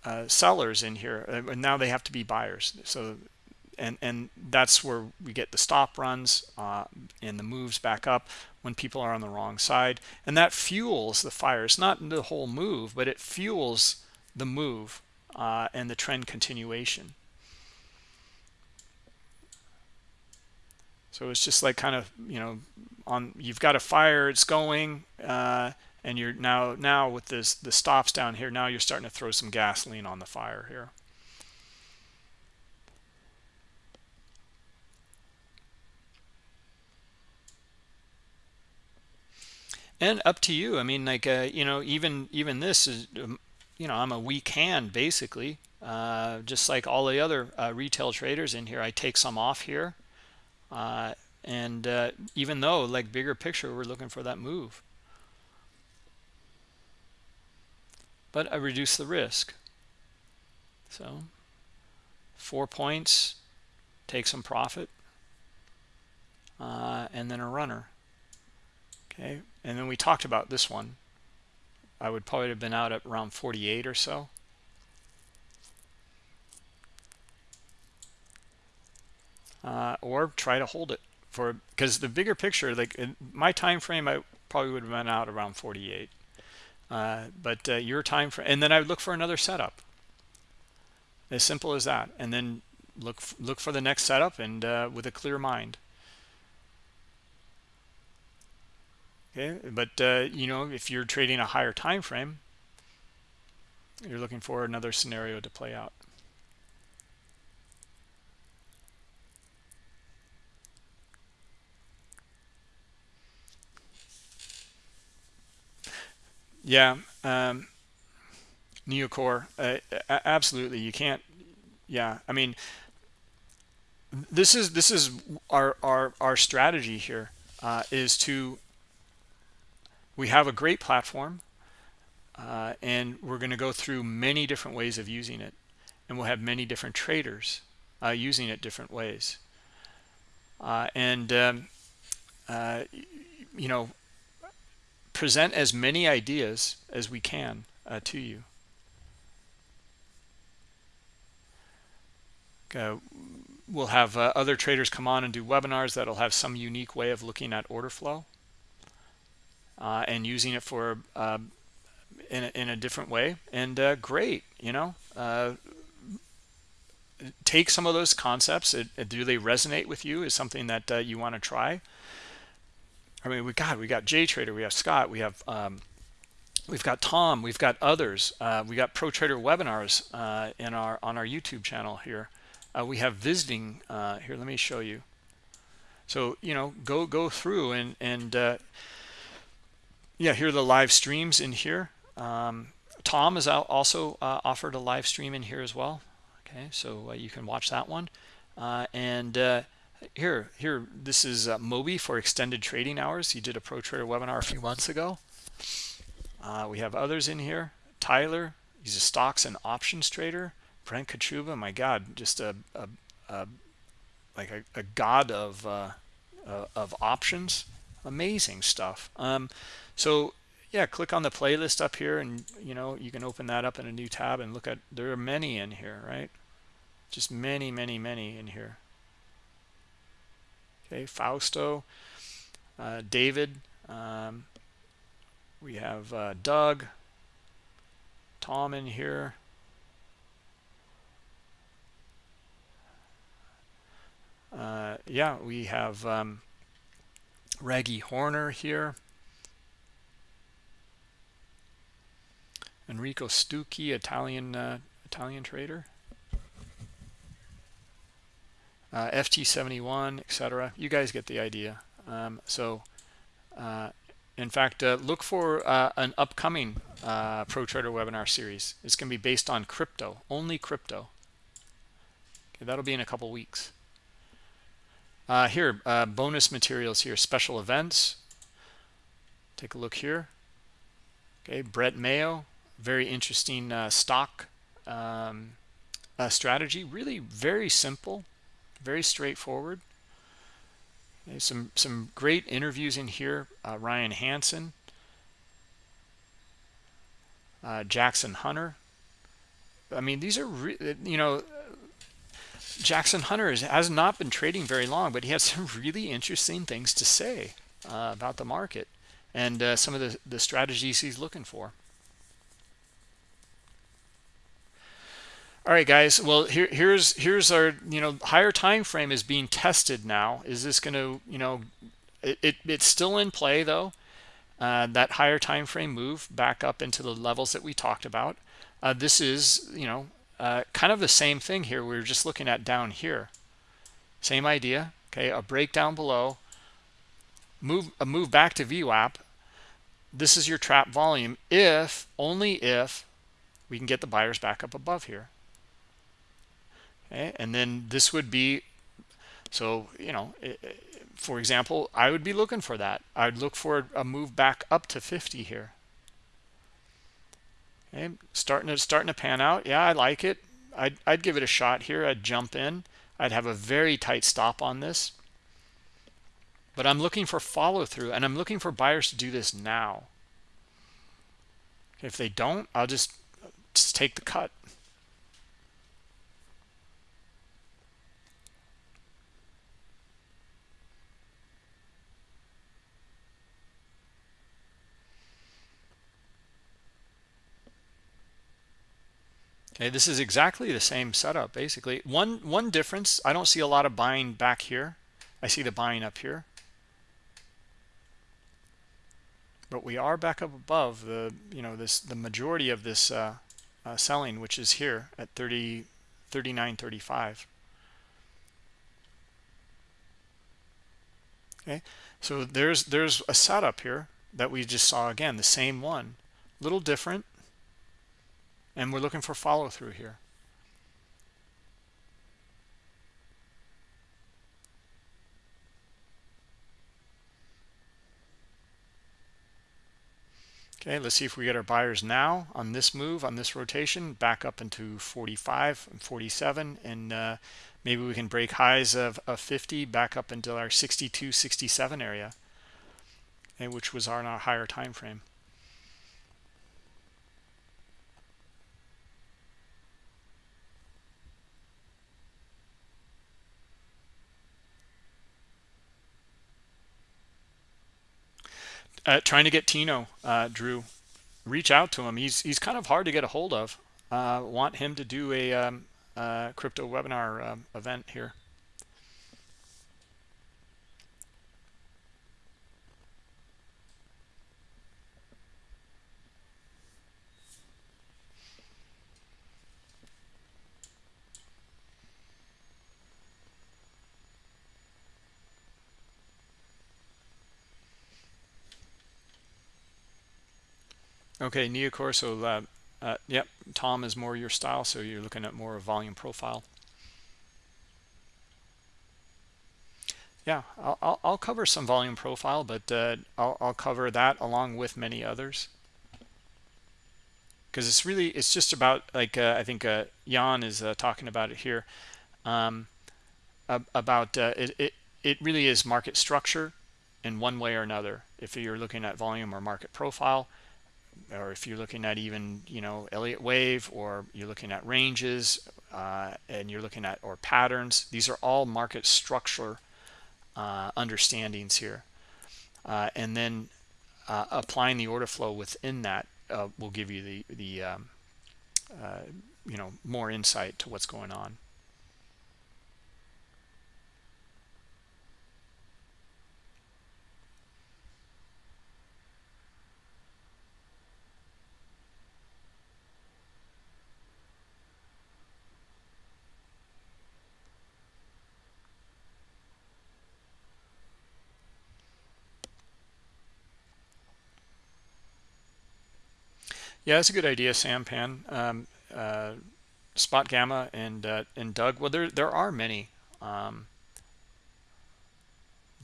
uh, sellers in here and uh, now they have to be buyers. So and and that's where we get the stop runs uh, and the moves back up when people are on the wrong side and that fuels the fire it's not the whole move but it fuels the move uh, and the trend continuation. So it's just like kind of you know on you've got a fire it's going uh, and you're now now with this the stops down here now you're starting to throw some gasoline on the fire here and up to you. I mean like uh, you know even even this is um, you know i'm a weak hand basically. Uh, just like all the other uh, retail traders in here i take some off here. Uh, and uh, even though like bigger picture we're looking for that move. But i reduce the risk. So four points take some profit uh, and then a runner. Okay and then we talked about this one. I would probably have been out at around 48 or so. Uh, or try to hold it for because the bigger picture like my time frame i probably would have been out around 48 uh, but uh, your time frame and then i would look for another setup. As simple as that. And then look look for the next setup and uh, with a clear mind okay but uh, you know if you're trading a higher time frame you're looking for another scenario to play out. Yeah um neocore uh, absolutely you can't yeah i mean this is this is our our our strategy here uh, is to we have a great platform uh, and we're going to go through many different ways of using it. And we'll have many different traders uh, using it different ways. Uh, and um, uh, you know present as many ideas as we can uh, to you. Uh, we'll have other traders come on and do webinars that'll have some unique way of looking at order flow uh, and using it for uh, in, a, in a different way. And uh, great you know uh, take some of those concepts. It, it, do they resonate with you is something that uh, you want to try? I mean we got we got J Trader we have Scott we have um, we've got Tom we've got others. We got pro trader webinars in our on our YouTube channel here. Uh, we have visiting uh, here let me show you. So you know go go through and and uh, yeah here are the live streams in here. Um, Tom has also uh, offered a live stream in here as well. Okay so uh, you can watch that one. Uh, and here here this is Moby for extended trading hours. He did a pro trader webinar a few months ago. We have others in here. Tyler he's a stocks and options trader. Brent Kochuba, my God, just a, a, a like a, a, god of uh, uh, of options. Amazing stuff. Um, so yeah, click on the playlist up here, and you know you can open that up in a new tab and look at. There are many in here, right? Just many, many, many in here. Okay, Fausto, uh, David. Um, we have uh, Doug, Tom in here. uh, yeah, we have um, Raggy Horner here. Enrico Stucchi, Italian uh, Italian trader. Uh, FT71, etc. You guys get the idea. Um, so, uh, in fact, uh, look for uh, an upcoming uh, Pro Trader webinar series. It's going to be based on crypto, only crypto. Okay, that'll be in a couple weeks. Here, bonus materials here, special events. Take a look here. Okay, Brett Mayo, very interesting uh, stock um, uh, strategy. Really very simple, very straightforward. Okay, some some great interviews in here. Uh, Ryan Hansen, uh, Jackson Hunter. I mean, these are you know Jackson Hunter has not been trading very long, but he has [laughs] some really interesting things to say uh, about the market and uh, some of the, the strategies he's looking for. All right, guys. Well, here, here's here's our you know higher time frame is being tested now. Is this going to you know it, it, it's still in play though. Uh, that higher time frame move back up into the levels that we talked about. Uh, this is you know uh, kind of the same thing here we are just looking at down here same idea okay a breakdown below move a move back to VWAP this is your trap volume if only if we can get the buyers back up above here okay and then this would be so you know eh, eh, for example I would be looking for that I'd look for a move back up to 50 here Okay, starting to starting to pan out. Yeah, I like it. I'd, I'd give it a shot here. I'd jump in. I'd have a very tight stop on this. But I'm looking for follow through and I'm looking for buyers to do this now. If they don't, I'll just, just take the cut. Okay, this is exactly the same setup, basically. One one difference, I don't see a lot of buying back here. I see the buying up here. But we are back up above the, you know, this the majority of this uh, uh, selling, which is here at 30, 39.35. Okay, so there's there's a setup here that we just saw again, the same one, little different, and we're looking for follow through here. Okay, let's see if we get our buyers now on this move, on this rotation, back up into 45 and 47, and uh, maybe we can break highs of, of 50 back up into our 62, 67 area, and which was our, our higher time frame. Uh, trying to get Tino, uh, Drew, reach out to him. He's he's kind of hard to get a hold of. Uh, want him to do a um, uh, crypto webinar um, event here. Okay, Neocorso, uh, uh, yep, Tom is more your style, so you're looking at more volume profile. Yeah, I'll, I'll, I'll cover some volume profile, but uh, I'll, I'll cover that along with many others. Because it's really, it's just about, like, uh, I think uh, Jan is uh, talking about it here, um, about uh, it, it, it really is market structure in one way or another. If you're looking at volume or market profile, or if you're looking at even you know Elliott wave or you're looking at ranges uh, and you're looking at or patterns these are all market structure uh, understandings here. Uh, and then uh, applying the order flow within that uh, will give you the the um, uh, you know more insight to what's going on Yeah, that's a good idea, Sampan. Um, uh, Spot Gamma and uh, and Doug. Well, there there are many. Um,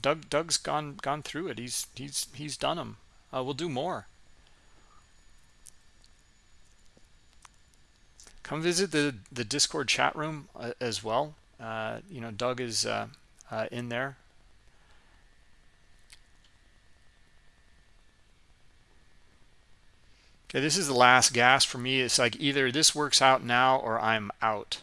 Doug Doug's gone gone through it. He's he's he's done them. Uh, we'll do more. Come visit the the Discord chat room uh, as well. Uh, you know, Doug is uh, in there. Okay, this is the last gas for me. It's like either this works out now or I'm out.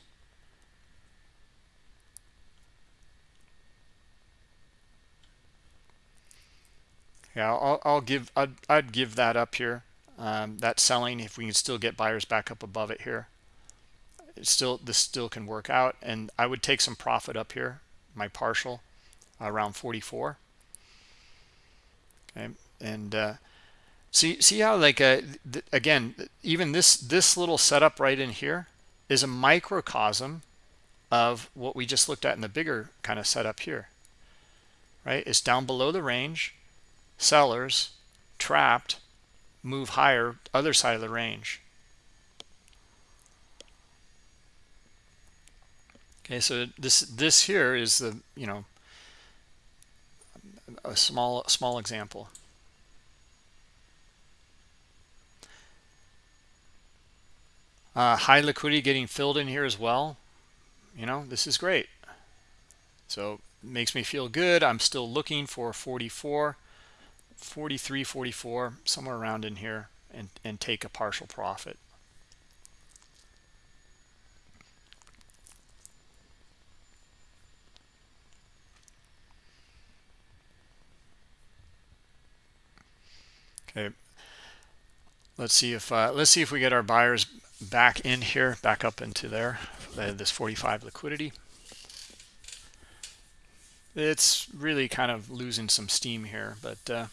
Yeah, I'll, I'll give I'd, I'd give that up here. Um, that selling if we can still get buyers back up above it here. It still this still can work out, and I would take some profit up here. My partial around 44. Okay, and uh, See, see how like uh, again, even this this little setup right in here is a microcosm of what we just looked at in the bigger kind of setup here. Right? It's down below the range, sellers trapped, move higher, other side of the range. Okay, so this this here is the you know a small small example. Uh, high liquidity getting filled in here as well. You know, this is great. So makes me feel good. I'm still looking for 44, 43, 44, somewhere around in here and, and take a partial profit. Okay. let's see if uh, let's see if we get our buyers back in here back up into there uh, this 45 liquidity. It's really kind of losing some steam here but uh,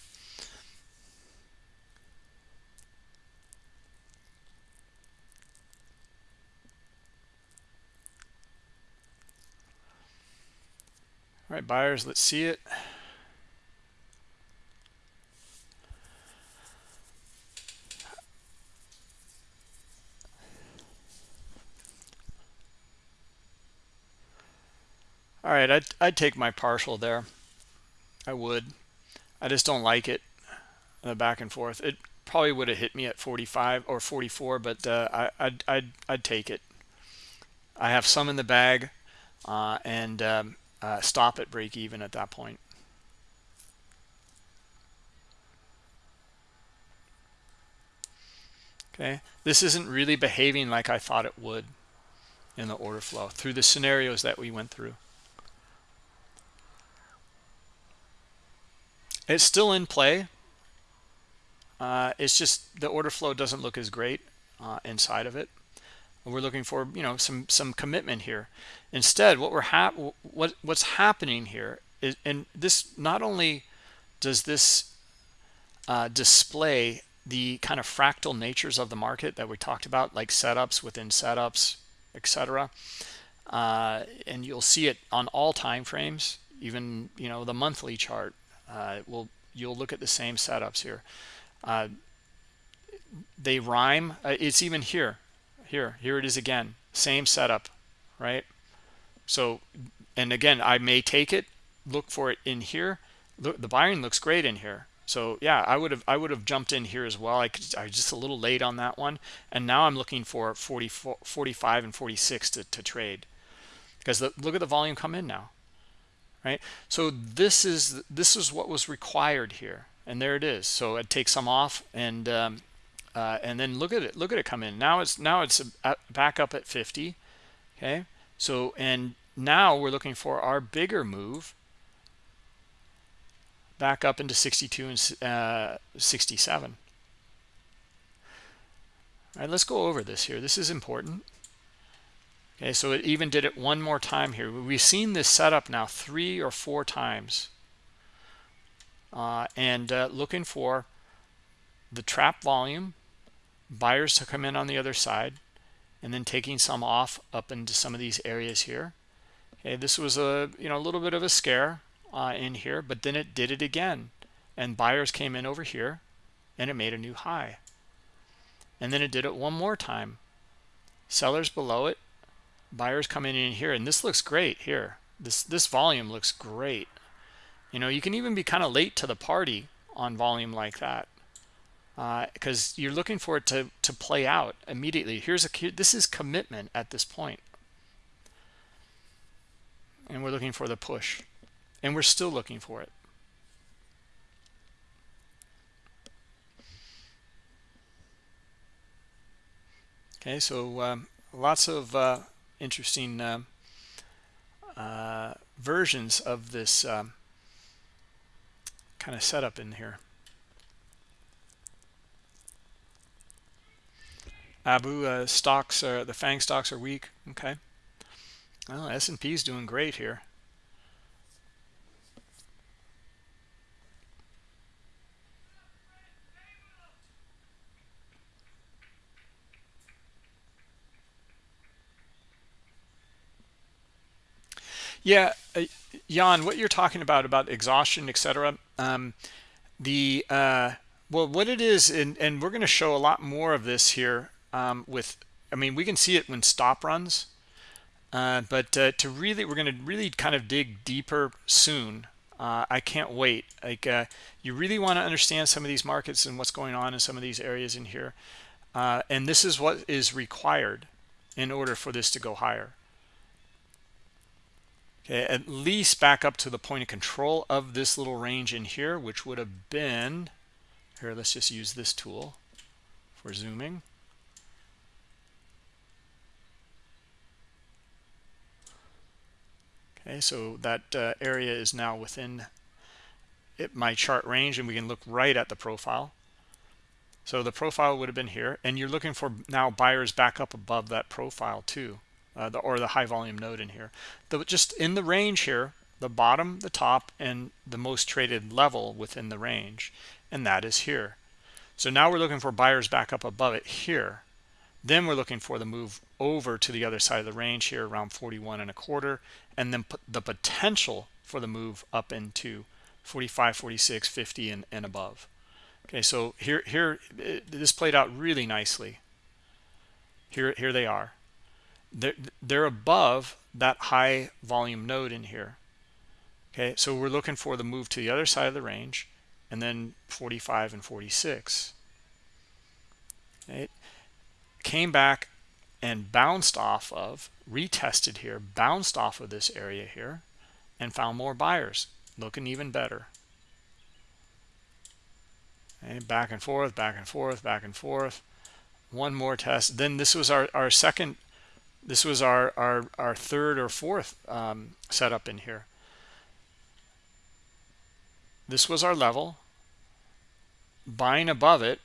all right buyers let's see it All right, I'd, I'd take my partial there. I would. I just don't like it, the back and forth. It probably would have hit me at 45 or 44, but uh, I, I'd, I'd, I'd take it. I have some in the bag uh, and um, uh, stop at break even at that point. Okay, this isn't really behaving like I thought it would in the order flow through the scenarios that we went through. It's still in play. Uh, it's just the order flow doesn't look as great uh, inside of it. We're looking for you know some some commitment here. Instead, what we're hap what what's happening here is, and this not only does this uh, display the kind of fractal natures of the market that we talked about, like setups within setups, etc. Uh, and you'll see it on all time frames, even you know the monthly chart uh, will you'll look at the same setups here. Uh, they rhyme. Uh, it's even here. Here, here it is again. Same setup, right? So, and again, I may take it, look for it in here. Look, the buying looks great in here. So yeah, I would have I would have jumped in here as well. I, could, I was just a little late on that one, and now I'm looking for 44, 45 and 46 to, to trade because the, look at the volume come in now right? So this is this is what was required here and there it is. So it takes some off and um, uh, and then look at it look at it come in. Now it's now it's back up at 50 okay? So and now we're looking for our bigger move back up into 62 and uh, 67 all right let's go over this here. This is important Okay, so it even did it one more time here. We've seen this setup now three or four times. Uh, and uh, looking for the trap volume, buyers to come in on the other side, and then taking some off up into some of these areas here. Okay, this was a you know a little bit of a scare uh, in here, but then it did it again, and buyers came in over here, and it made a new high. And then it did it one more time. Sellers below it buyers coming in here and this looks great here. This this volume looks great. You know you can even be kind of late to the party on volume like that because uh, you're looking for it to to play out immediately. Here's a this is commitment at this point. And we're looking for the push. And we're still looking for it. Okay so um, lots of uh, interesting uh, uh, versions of this um, kind of setup in here. Abu uh, stocks are the Fang stocks are weak. Okay. Well, S&P is doing great here. Yeah, uh, Jan, what you're talking about about exhaustion, etc. Um, the uh, well, what it is, and and we're going to show a lot more of this here um, with. I mean, we can see it when stop runs, uh, but uh, to really, we're going to really kind of dig deeper soon. Uh, I can't wait. Like uh, you really want to understand some of these markets and what's going on in some of these areas in here, and this is what is required in order for this to go higher okay at least back up to the point of control of this little range in here which would have been here let's just use this tool for zooming. Okay so that uh, area is now within it, my chart range and we can look right at the profile. So the profile would have been here, and you're looking for now buyers back up above that profile too, uh, the, or the high volume node in here. The, just in the range here, the bottom, the top, and the most traded level within the range, and that is here. So now we're looking for buyers back up above it here. Then we're looking for the move over to the other side of the range here around 41 and a quarter, and then the potential for the move up into 45, 46, 50, and, and above. Okay, so here, here, it, this played out really nicely. Here, here they are. They're, they're above that high volume node in here. Okay, so we're looking for the move to the other side of the range, and then 45 and 46. It came back and bounced off of, retested here, bounced off of this area here, and found more buyers, looking even better. Okay, back and forth, back and forth, back and forth. One more test. Then this was our, our second, this was our, our, our third or fourth um, setup in here. This was our level, buying above it,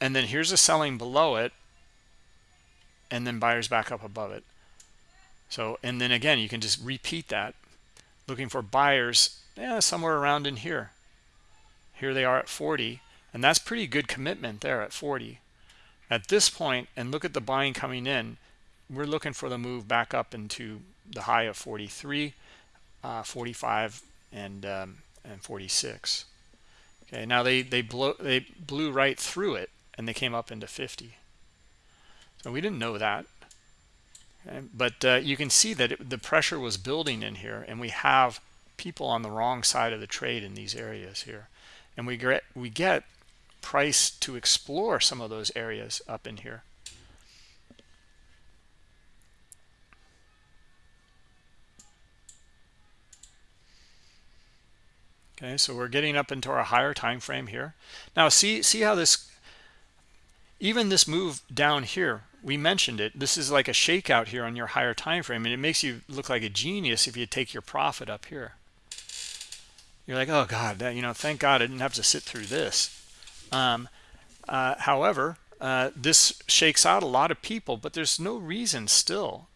and then here's a selling below it, and then buyers back up above it. So, and then again, you can just repeat that, looking for buyers yeah, somewhere around in here. Here they are at 40 and that's pretty good commitment there at 40 at this point and look at the buying coming in we're looking for the move back up into the high of 43 uh, 45 and um, and 46 okay now they they blow they blew right through it and they came up into 50 so we didn't know that okay? but uh, you can see that it, the pressure was building in here and we have people on the wrong side of the trade in these areas here and we get we get price to explore some of those areas up in here. Okay, so we're getting up into our higher time frame here. Now see see how this even this move down here, we mentioned it. This is like a shakeout here on your higher time frame, and it makes you look like a genius if you take your profit up here. You're like, oh God, that, you know, thank God I didn't have to sit through this. Um, uh, however, uh, this shakes out a lot of people, but there's no reason still.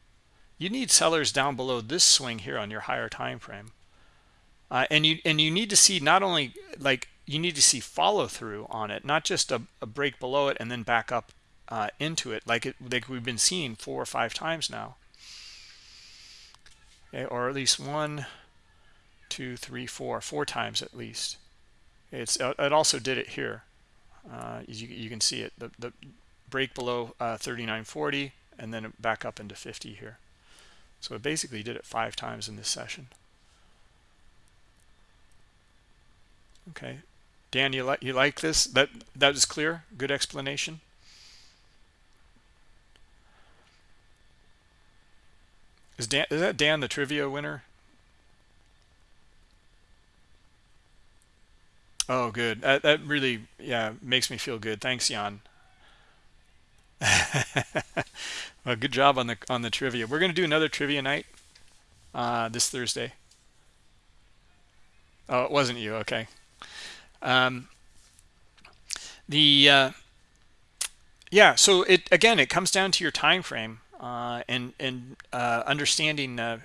You need sellers down below this swing here on your higher time frame. Uh, and you and you need to see not only like you need to see follow through on it, not just a, a break below it and then back up uh, into it like it like we've been seeing four or five times now. Okay, or at least one, two, three, four, four times at least. It's it also did it here uh, you, you can see it the, the break below uh, 39.40 and then back up into 50 here so it basically did it five times in this session okay Dan you like you like this that that is clear good explanation is Dan is that Dan the trivia winner Oh, good. That, that really, yeah, makes me feel good. Thanks, Jan. [laughs] well, good job on the on the trivia. We're gonna do another trivia night uh, this Thursday. Oh, it wasn't you. Okay. Um, the uh, yeah. So it again, it comes down to your time frame uh, and and uh, understanding uh,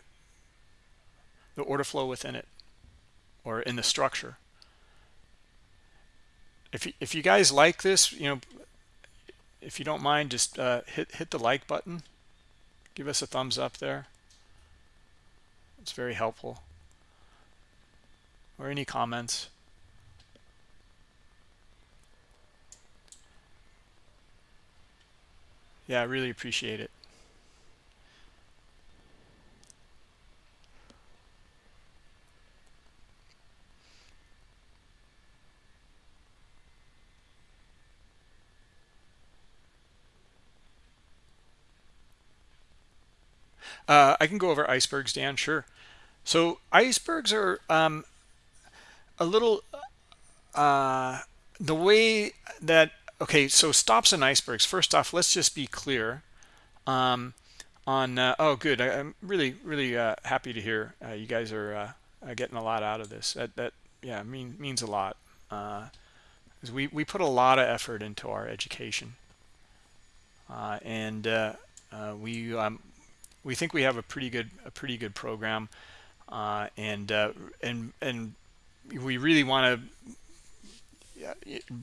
the order flow within it or in the structure if you, if you guys like this, you know, if you don't mind, just uh, hit hit the like button. Give us a thumbs up there. It's very helpful. Or any comments. Yeah, I really appreciate it. Uh, I can go over icebergs, Dan, sure. So icebergs are um, a little, uh, the way that, okay, so stops and icebergs. First off, let's just be clear um, on, uh, oh, good. I, am really, really uh, happy to hear uh, you guys are uh, getting a lot out of this. That, that yeah, mean, means a lot. we we put a lot of effort into our education, uh, and uh, uh, we um, we think we have a pretty good a pretty good program, uh, and uh, and and we really want to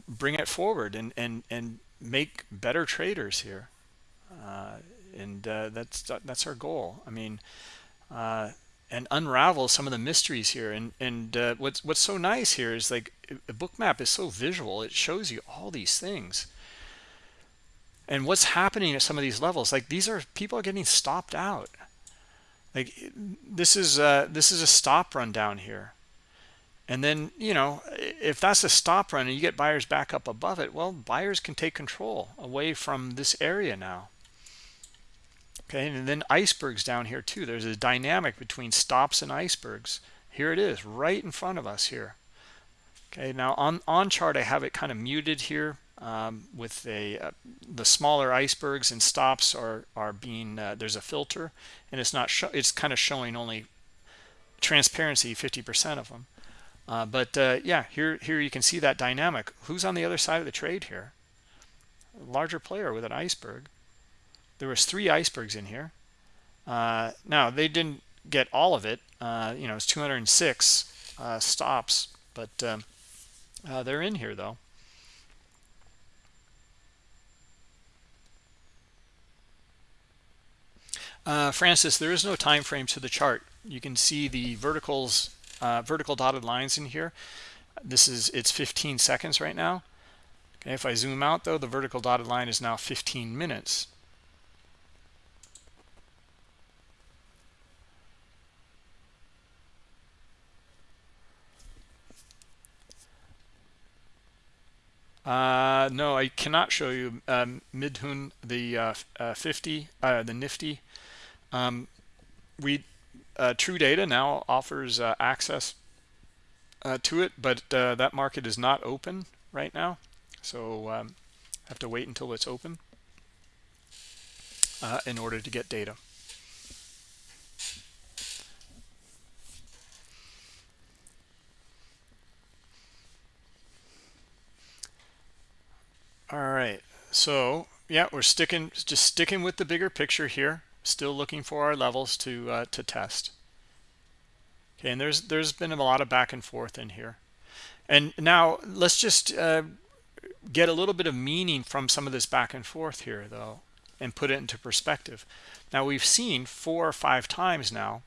bring it forward and and and make better traders here, uh, and that's that's our goal. I mean and unravel some of the mysteries here. And and uh, what's what's so nice here is like a Bookmap is so visual. It shows you all these things. And what's happening at some of these levels like these are people are getting stopped out. Like this is uh this is a stop run down here and then you know if that's a stop run and you get buyers back up above it well buyers can take control away from this area now. Okay and then icebergs down here too. There's a dynamic between stops and icebergs. Here it is right in front of us here. Okay now on on chart i have it kind of muted here um, with a uh, the smaller icebergs and stops are are being uh, there's a filter and it's not it's kind of showing only transparency 50 percent of them uh, but uh, yeah here here you can see that dynamic. Who's on the other side of the trade here? A larger player with an iceberg. There was three icebergs in here. Uh, now they didn't get all of it. Uh, you know it's 206 uh, stops but um, uh, they're in here though. Francis there is no time frame to the chart. You can see the verticals uh, vertical dotted lines in here. This is it's 15 seconds right now. Okay if I zoom out though the vertical dotted line is now 15 minutes. Uh, no, I cannot show you um, Midhun, the uh, uh, 50, uh, the Nifty. Um, we uh, TrueData now offers uh, access to it, but that market is not open right now, so um, have to wait until it's open in order to get data. all right. So yeah we're sticking just sticking with the bigger picture here still looking for our levels to uh, to test. Okay and there's there's been a lot of back and forth in here. And now let's just uh, get a little bit of meaning from some of this back and forth here though and put it into perspective. Now we've seen four or five times now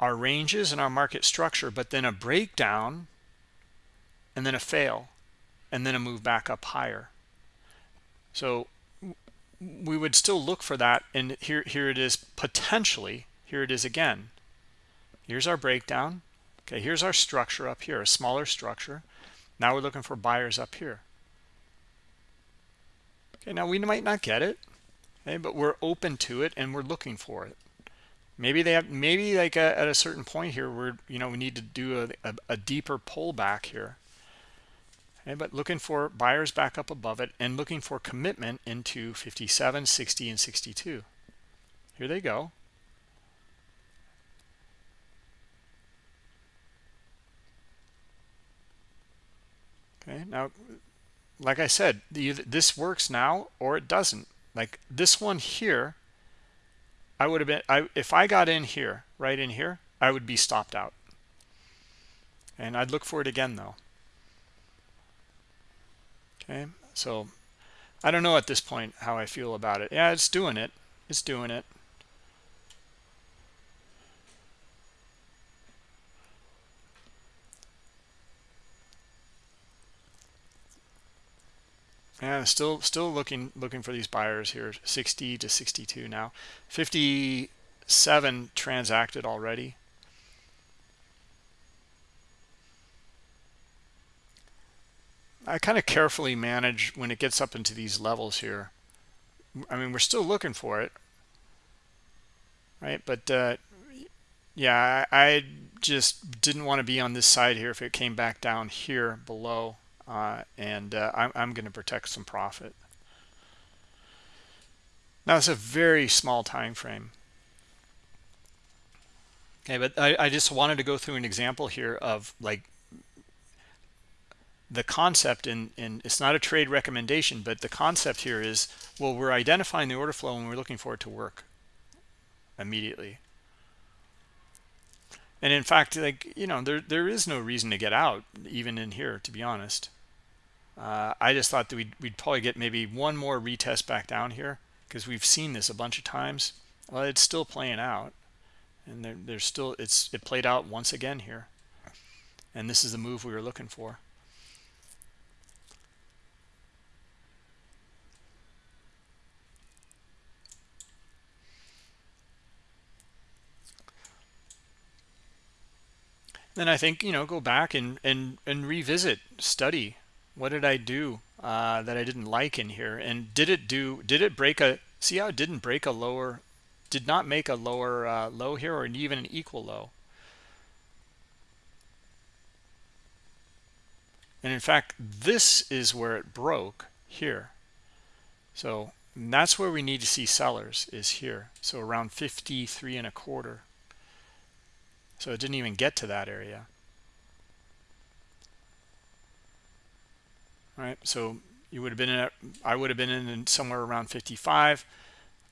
our ranges and our market structure but then a breakdown and then a fail and then a move back up higher. So we would still look for that and here here it is potentially here it is again. Here's our breakdown. Okay here's our structure up here a smaller structure. Now we're looking for buyers up here. Okay now we might not get it okay but we're open to it and we're looking for it. Maybe they have maybe like a, at a certain point here we're you know we need to do a, a, a deeper pullback here okay, but looking for buyers back up above it and looking for commitment into 57 60 and 62 here they go. Okay now like i said this works now or it doesn't. Like this one here i would have been i if i got in here right in here i would be stopped out. And i'd look for it again though okay so i don't know at this point how i feel about it. Yeah it's doing it. It's doing it. Yeah still still looking looking for these buyers here. 60 to 62 now. 57 transacted already I kind of carefully manage when it gets up into these levels here. I mean, we're still looking for it, right? But uh, yeah, I, I, just didn't want to be on this side here if it came back down here below, uh, and uh, I'm, I'm going to protect some profit. Now it's a very small time frame. Okay, but I, I just wanted to go through an example here of like the concept and it's not a trade recommendation but the concept here is well we're identifying the order flow and we're looking for it to work immediately. And in fact like you know there there is no reason to get out even in here to be honest. Uh, I just thought that we'd, we'd probably get maybe one more retest back down here because we've seen this a bunch of times. Well it's still playing out and there, there's still it's it played out once again here. And this is the move we were looking for then I think you know go back and and and revisit study what did I do uh, that I didn't like in here? And did it do did it break a see how it didn't break a lower did not make a lower uh, low here or even an equal low? And in fact this is where it broke here. So that's where we need to see sellers is here. So around 53 and a quarter so it didn't even get to that area. All right so you would have been in i would have been in somewhere around 55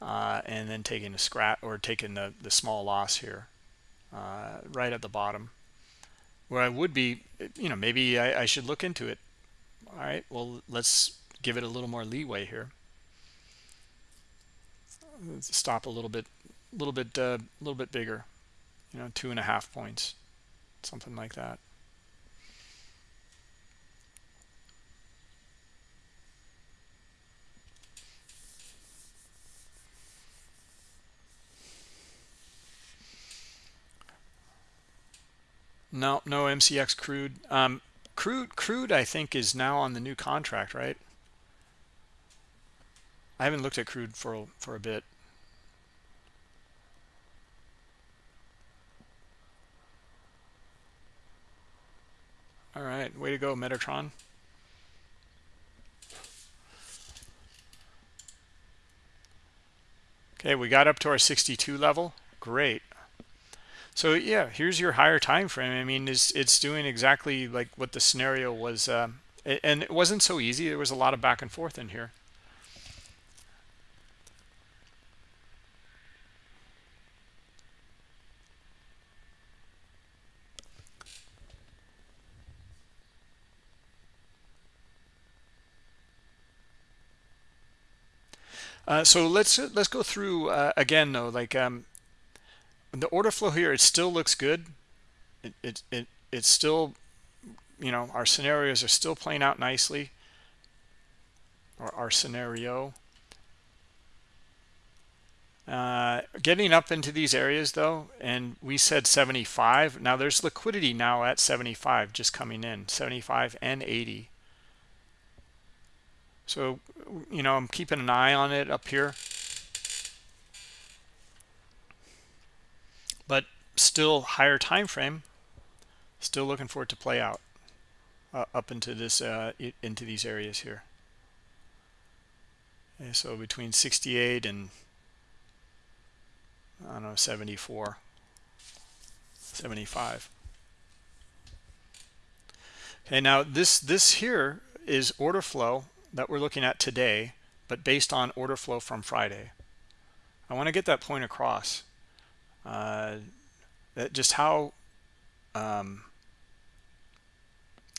uh, and then taking a scrap or taking the the small loss here uh, right at the bottom. Where i would be you know maybe I, I should look into it. All right well let's give it a little more leeway here. Stop a little bit a little bit a uh, little bit bigger you know two and a half points something like that No, no MCX crude. Um, crude, crude, I think is now on the new contract, right? I haven't looked at crude for for a bit. All right, way to go, Metatron. Okay, we got up to our 62 level. Great. So yeah, here's your higher time frame. I mean, it's it's doing exactly like what the scenario was, um, and it wasn't so easy. There was a lot of back and forth in here. Uh, so let's let's go through uh, again though like um, the order flow here it still looks good. It, it it it's still you know our scenarios are still playing out nicely. Or our scenario. Uh, getting up into these areas though and we said 75 now there's liquidity now at 75 just coming in 75 and 80 so, you know, I'm keeping an eye on it up here. But still higher time frame. Still looking for it to play out uh, up into this uh, into these areas here. Okay, so between 68 and I don't know 74, 75. Okay, now this this here is order flow that we're looking at today, but based on order flow from Friday. I want to get that point across. Uh, that just how um,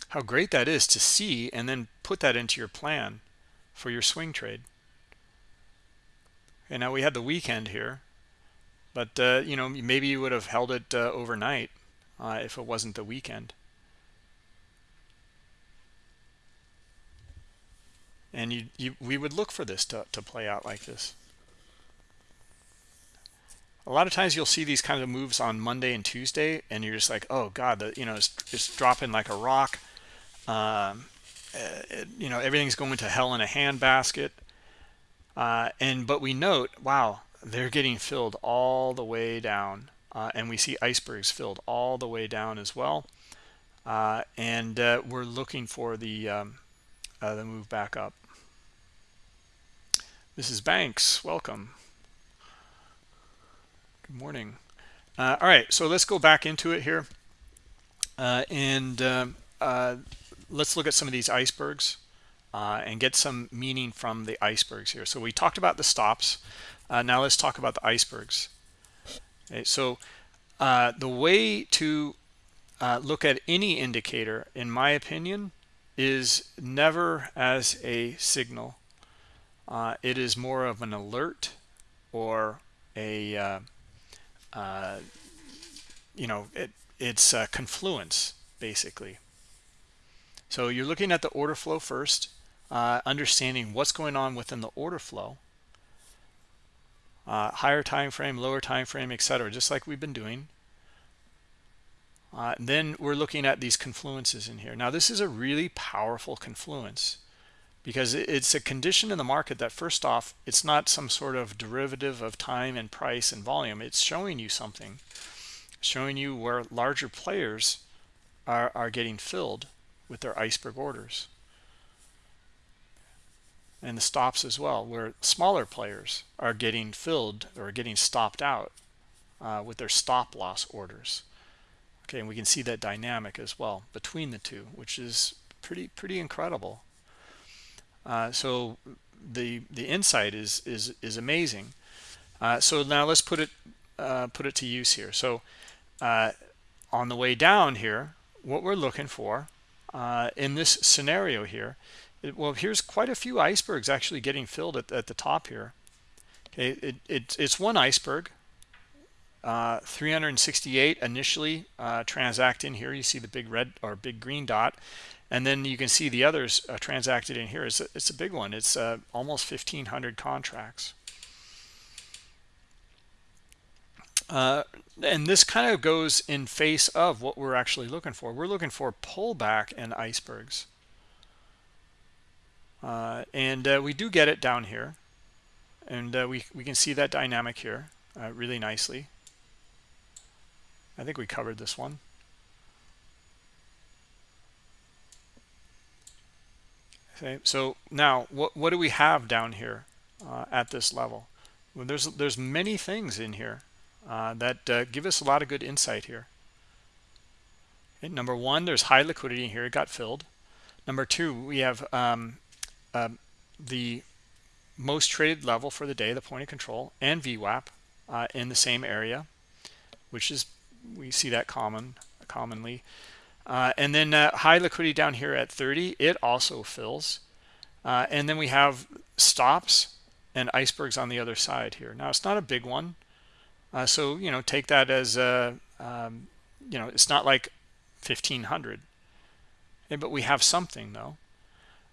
how great that is to see and then put that into your plan for your swing trade. And now we had the weekend here, but uh, you know maybe you would have held it uh, overnight uh, if it wasn't the weekend. And you, you we would look for this to, to play out like this. A lot of times you'll see these kind of moves on Monday and Tuesday and you're just like oh god the you know it's, it's dropping like a rock. Um, it, you know everything's going to hell in a handbasket. Uh, and but we note wow they're getting filled all the way down. Uh, and we see icebergs filled all the way down as well. Uh, and uh, we're looking for the um, uh, the move back up Mrs. Banks, welcome. Good morning. Uh, all right, so let's go back into it here. Uh, and um, uh, let's look at some of these icebergs uh, and get some meaning from the icebergs here. So we talked about the stops. Uh, now let's talk about the icebergs. Okay, so the way to look at any indicator, in my opinion, is never as a signal. Uh, it is more of an alert or a, uh, uh, you know, it, it's a confluence, basically. So you're looking at the order flow first, uh, understanding what's going on within the order flow, uh, higher time frame, lower time frame, etc., just like we've been doing. Uh, then we're looking at these confluences in here. Now, this is a really powerful confluence because it's a condition in the market that first off, it's not some sort of derivative of time and price and volume. It's showing you something, showing you where larger players are, are getting filled with their iceberg orders. And the stops as well, where smaller players are getting filled or getting stopped out uh, with their stop loss orders. Okay, and we can see that dynamic as well between the two, which is pretty pretty incredible. Uh, so the the insight is is is amazing. Uh, so now let's put it uh, put it to use here. So uh, on the way down here, what we're looking for uh, in this scenario here, it, well, here's quite a few icebergs actually getting filled at, at the top here. Okay, it, it, it's one iceberg, uh, 368 initially uh, transact in here. You see the big red or big green dot. And then you can see the others uh, transacted in here. It's a, it's a big one. It's uh, almost 1,500 contracts. Uh, and this kind of goes in face of what we're actually looking for. We're looking for pullback and icebergs. And we do get it down here. And we, we can see that dynamic here really nicely. I think we covered this one. Okay, so now what what do we have down here uh, at this level? Well, there's there's many things in here uh, that uh, give us a lot of good insight here. Okay, number one, there's high liquidity here; it got filled. Number two, we have um, um the most traded level for the day, the point of control, and VWAP uh, in the same area, which is we see that common commonly. Uh, and then uh, high liquidity down here at 30, it also fills. Uh, and then we have stops and icebergs on the other side here. Now, it's not a big one. Uh, so, you know, take that as, a, um, you know, it's not like 1500. Okay, but we have something, though.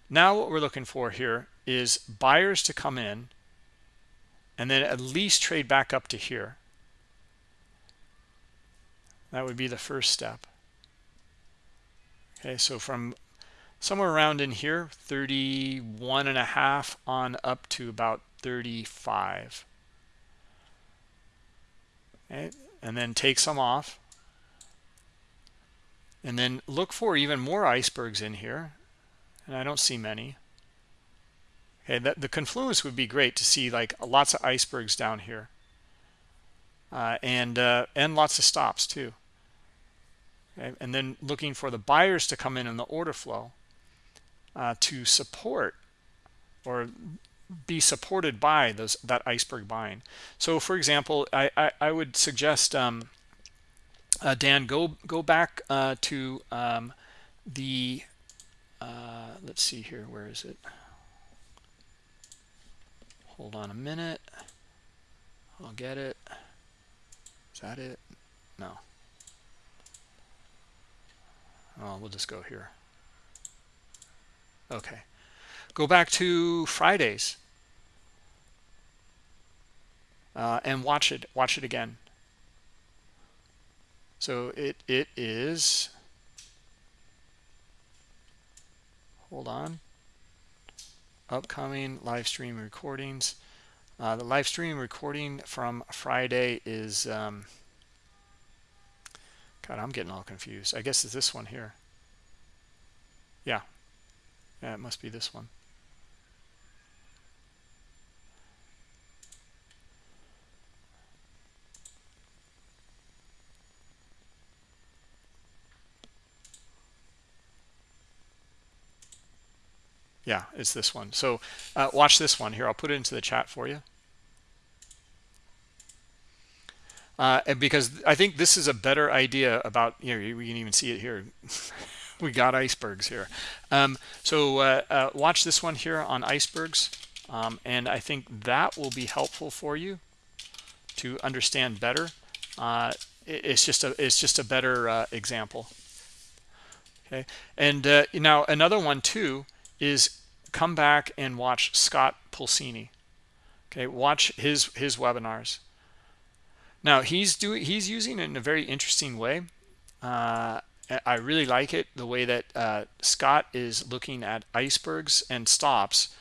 Now, what we're looking for here is buyers to come in and then at least trade back up to here. That would be the first step. Okay, so from somewhere around in here, 31 and a half on up to about 35. Okay, and then take some off. And then look for even more icebergs in here. And I don't see many. Okay, that, the confluence would be great to see like lots of icebergs down here. Uh, and uh, and lots of stops too okay? and then looking for the buyers to come in in the order flow uh, to support or be supported by those that iceberg buying. So for example i i, I would suggest um, uh, dan go go back uh, to um, the uh, let's see here where is it? Hold on a minute. I'll get it. Is that it? No Oh, we'll just go here. Okay. Go back to Fridays. Uh, and watch it. Watch it again. So it it is. Hold on. Upcoming live stream recordings. Uh, the live stream recording from Friday is. Um, God, I'm getting all confused. I guess it's this one here. Yeah. Yeah, it must be this one. yeah it's this one so uh, watch this one here i'll put it into the chat for you uh, and because i think this is a better idea about you know we can even see it here. [laughs] We got icebergs here. Um, so uh, uh, watch this one here on icebergs. Um, and i think that will be helpful for you to understand better. Uh, it's just a it's just a better uh, example. Okay. And uh, now another one too is come back and watch Scott Pulcini okay. Watch his his webinars now he's doing he's using it in a very interesting way. Uh, I really like it the way that uh, Scott is looking at icebergs and stops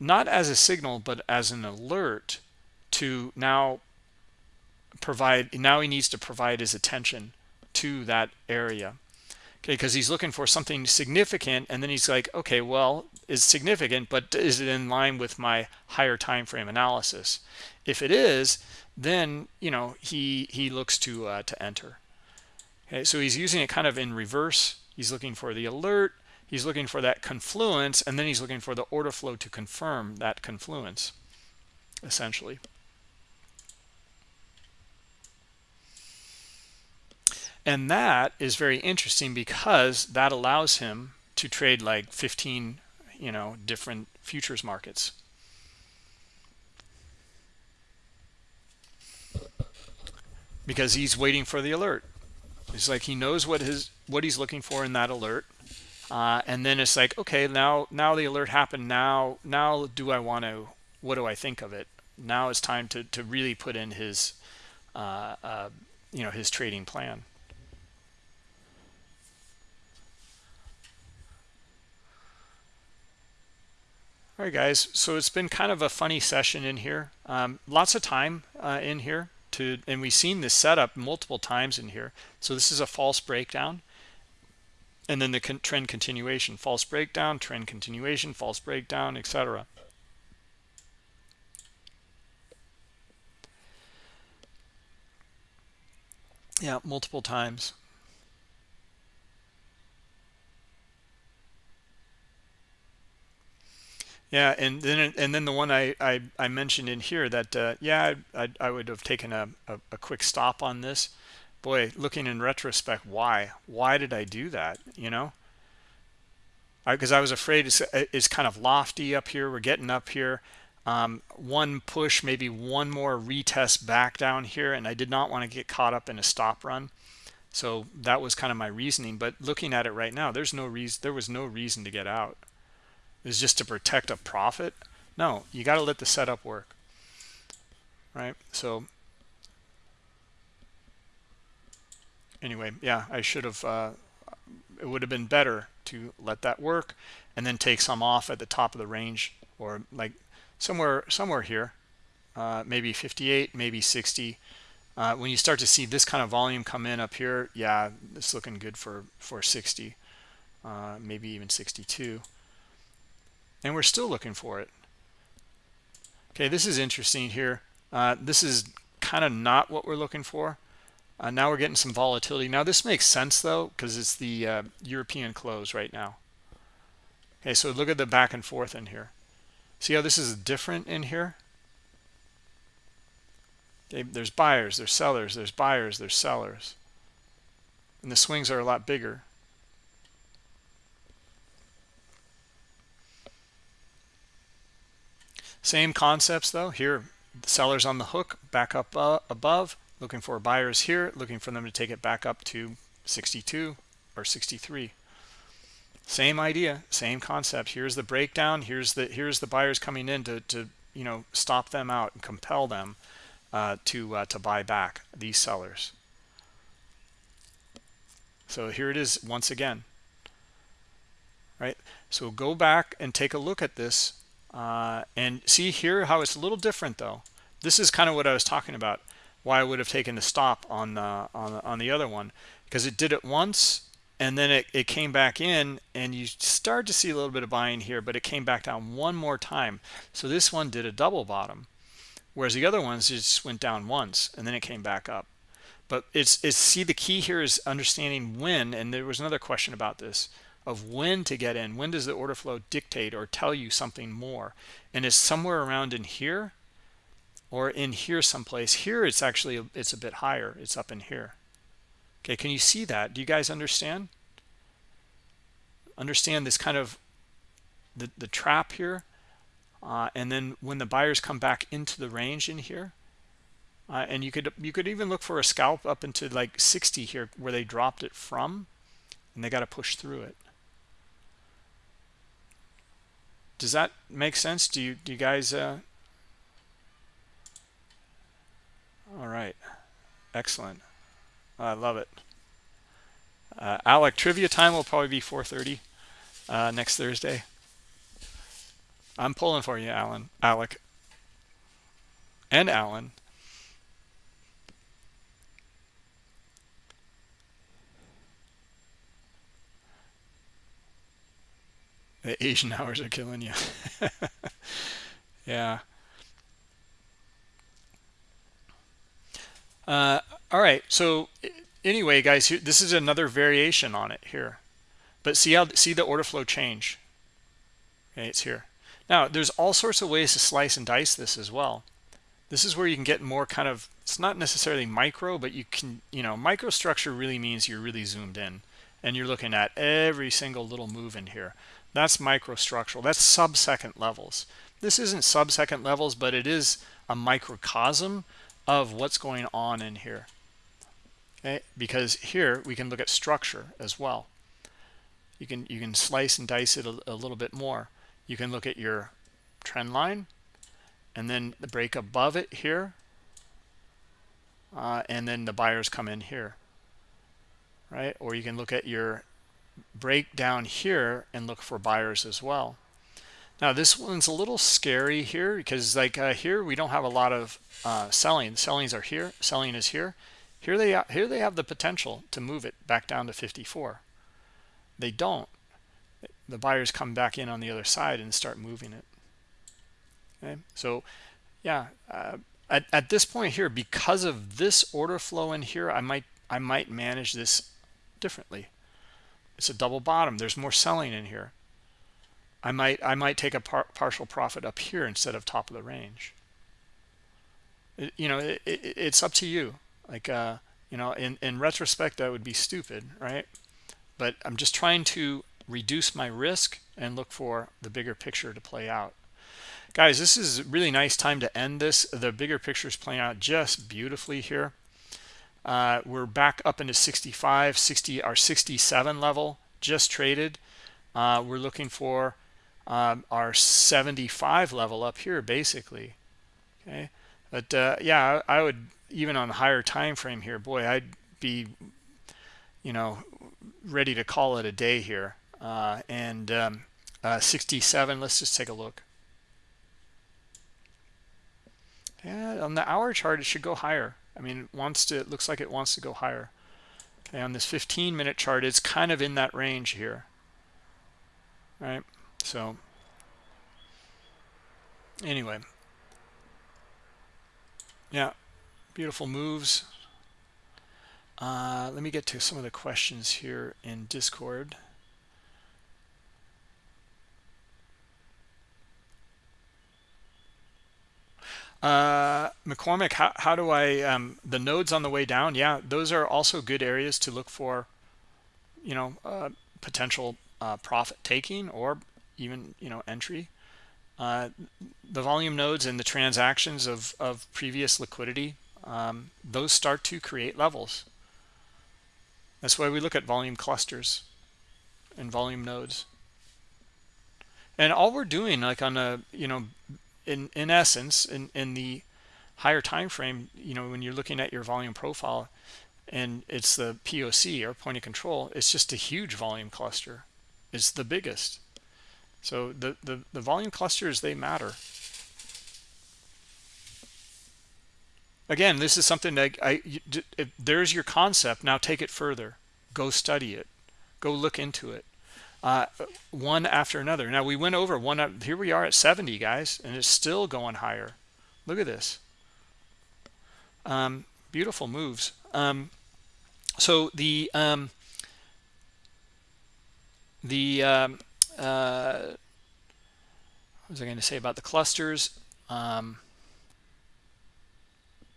not as a signal but as an alert to now provide now he needs to provide his attention to that area. Okay because he's looking for something significant and then he's like okay well is significant but is it in line with my higher time frame analysis if it is then you know he he looks to uh, to enter. Okay so he's using it kind of in reverse. He's looking for the alert. He's looking for that confluence and then he's looking for the order flow to confirm that confluence essentially. And that is very interesting because that allows him to trade like 15 you know different futures markets because he's waiting for the alert. It's like he knows what his what he's looking for in that alert. Uh, and then it's like okay now now the alert happened. Now now do i want to what do i think of it? Now it's time to to really put in his uh, uh, you know his trading plan. All right guys. So it's been kind of a funny session in here. Um, lots of time uh, in here to and we've seen this setup multiple times in here. So this is a false breakdown and then the con trend continuation false breakdown trend continuation false breakdown etc yeah multiple times Yeah, and then and then the one I I, I mentioned in here that uh, yeah I, I would have taken a, a, a quick stop on this. Boy, looking in retrospect, why why did I do that? You know, because I, I, was afraid it's it's kind of lofty up here. We're getting up here. Um, one push, maybe one more retest back down here, and I did not want to get caught up in a stop run. So that was kind of my reasoning. But looking at it right now, there's no reason. There was no reason to get out is just to protect a profit? No you got to let the setup work. Right so anyway yeah i should have uh, it would have been better to let that work and then take some off at the top of the range or like somewhere somewhere here uh, maybe 58 maybe 60 uh, when you start to see this kind of volume come in up here yeah it's looking good for for 60 uh, maybe even 62 and we're still looking for it. Okay this is interesting here. Uh, this is kind of not what we're looking for. Uh, now we're getting some volatility. Now this makes sense though because it's the uh, European close right now. Okay so look at the back and forth in here. See how this is different in here? Okay, there's buyers there's sellers there's buyers there's sellers. And the swings are a lot bigger Same concepts though. Here, sellers on the hook, back up uh, above, looking for buyers here, looking for them to take it back up to 62 or 63. Same idea, same concept. Here's the breakdown. Here's the here's the buyers coming in to to you know stop them out and compel them uh, to uh, to buy back these sellers. So here it is once again. Right. So go back and take a look at this uh, and see here how it's a little different though. This is kind of what I was talking about. Why I would have taken the stop on the on the, on the other one because it did it once and then it, it came back in and you start to see a little bit of buying here but it came back down one more time so this one did a double bottom whereas the other ones just went down once and then it came back up but it's it's see the key here is understanding when and there was another question about this of when to get in. When does the order flow dictate or tell you something more? And it's somewhere around in here or in here someplace? Here it's actually it's a bit higher. It's up in here. Okay can you see that? Do you guys understand? Understand this kind of the the trap here? Uh, and then when the buyers come back into the range in here uh, and you could you could even look for a scalp up into like 60 here where they dropped it from and they got to push through it does that make sense? Do you do you guys uh all right. Excellent. I love it. Uh, alec trivia time will probably be 4:30 uh, next thursday. I'm pulling for you alan alec. And alan The Asian hours are killing you. [laughs] yeah. Uh, all right. So anyway, guys, this is another variation on it here. But see how see the order flow change. Okay, it's here. Now, there's all sorts of ways to slice and dice this as well. This is where you can get more kind of, it's not necessarily micro, but you can, you know, microstructure really means you're really zoomed in and you're looking at every single little move in here. That's microstructural. That's sub-second levels. This isn't sub-second levels, but it is a microcosm of what's going on in here. Okay, because here we can look at structure as well. You can you can slice and dice it a, a little bit more. You can look at your trend line and then the break above it here uh, and then the buyers come in here right or you can look at your break down here and look for buyers as well. Now this one's a little scary here because like uh, here we don't have a lot of uh, selling. Sellings are here. Selling is here. Here they are, here they have the potential to move it back down to 54 they don't. The buyers come back in on the other side and start moving it. Okay? So yeah uh, at, at this point here because of this order flow in here i might i might manage this differently it's a double bottom. There's more selling in here. I might i might take a par partial profit up here instead of top of the range. It, you know it, it, it's up to you. Like uh you know in in retrospect that would be stupid right? But i'm just trying to reduce my risk and look for the bigger picture to play out. Guys this is a really nice time to end this. The bigger picture is playing out just beautifully here uh, we're back up into 65 60 our 67 level just traded. Uh, we're looking for um, our 75 level up here basically. Okay? But uh, yeah I, would even on a higher time frame here boy I'd be you know ready to call it a day here. Uh, and um, uh, 67 let's just take a look. Yeah on the hour chart it should go higher I mean, it wants to, it looks like it wants to go higher. Okay, on this 15 minute chart, it's kind of in that range here. Right? So, anyway. Yeah, beautiful moves. Uh, let me get to some of the questions here in Discord. Uh, McCormick, how, how do I, um, the nodes on the way down? Yeah, those are also good areas to look for, you know, uh, potential uh, profit taking or even, you know, entry. Uh, the volume nodes and the transactions of, of previous liquidity, um, those start to create levels. That's why we look at volume clusters and volume nodes. And all we're doing like on a, you know, in in essence in in the higher time frame you know when you're looking at your volume profile and it's the poc or point of control it's just a huge volume cluster. It's the biggest. So the the, the volume clusters they matter. Again this is something that i if there's your concept now take it further. Go study it. Go look into it uh, one after another. Now we went over one. Up, here we are at 70, guys, and it's still going higher. Look at this. Um, beautiful moves. Um, so the um, the um, uh, what was I going to say about the clusters? Um,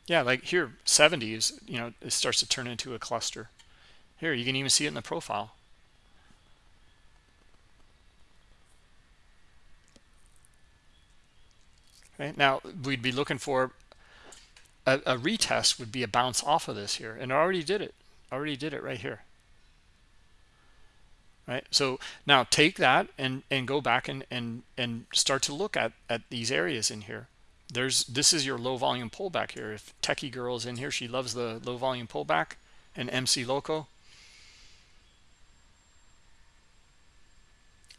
yeah, like here, 70 is, you know, it starts to turn into a cluster. Here, you can even see it in the profile. Okay, now we'd be looking for a, a retest would be a bounce off of this here, and I already did it. Already did it right here. Right. So now take that and and go back and and and start to look at at these areas in here. There's this is your low volume pullback here. If Techie Girl is in here, she loves the low volume pullback and MC Loco.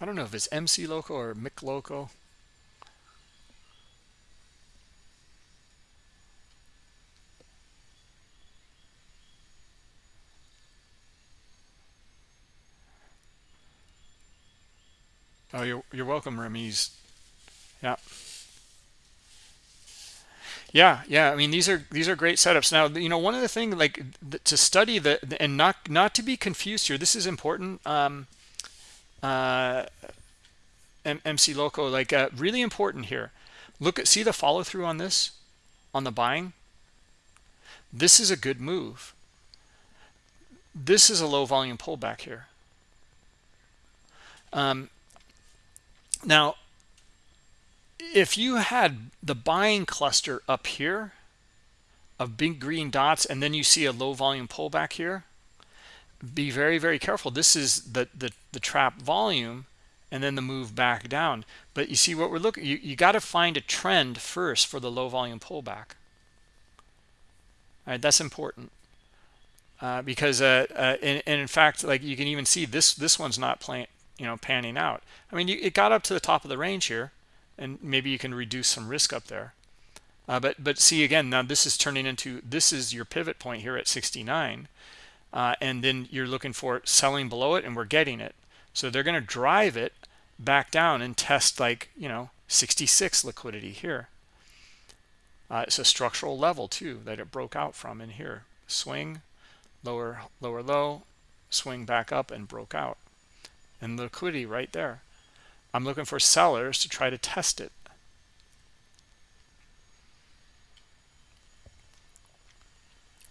I don't know if it's MC Loco or Mick Loco. Oh, you're you're welcome, Remiz. Yeah. Yeah, yeah. I mean, these are these are great setups. Now, you know, one of the things like to study the and not not to be confused here. This is important. Um, uh, MC Loco, like uh, really important here. Look at see the follow through on this, on the buying. This is a good move. This is a low volume pullback here. Um, now, if you had the buying cluster up here of big green dots and then you see a low volume pullback here, be very, very careful. This is the, the, the trap volume and then the move back down. But you see what we're looking, you, you got to find a trend first for the low volume pullback. All right, that's important. Uh, because uh, uh, and, and, in fact, like you can even see this this one's not playing, you know, panning out. I mean, you, it got up to the top of the range here, and maybe you can reduce some risk up there. Uh, but but see again, now this is turning into this is your pivot point here at 69, uh, and then you're looking for selling below it, and we're getting it. So they're going to drive it back down and test like you know 66 liquidity here. Uh, it's a structural level too that it broke out from in here. Swing, lower lower low, swing back up and broke out and liquidity right there. I'm looking for sellers to try to test it.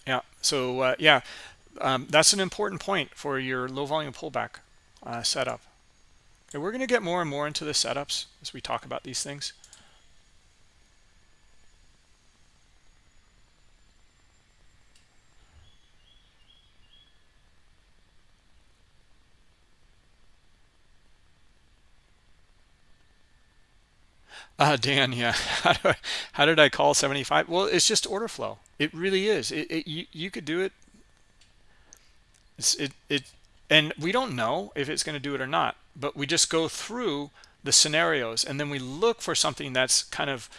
Yeah, so uh, yeah, um, that's an important point for your low volume pullback uh, setup. And we're going to get more and more into the setups as we talk about these things. Uh, Dan, yeah. [laughs] How, do I, how did I call 75? Well, it's just order flow. It really is. It, it you, you could do it. It's, it, it, and we don't know if it's going to do it or not, but we just go through the scenarios and then we look for something that's kind of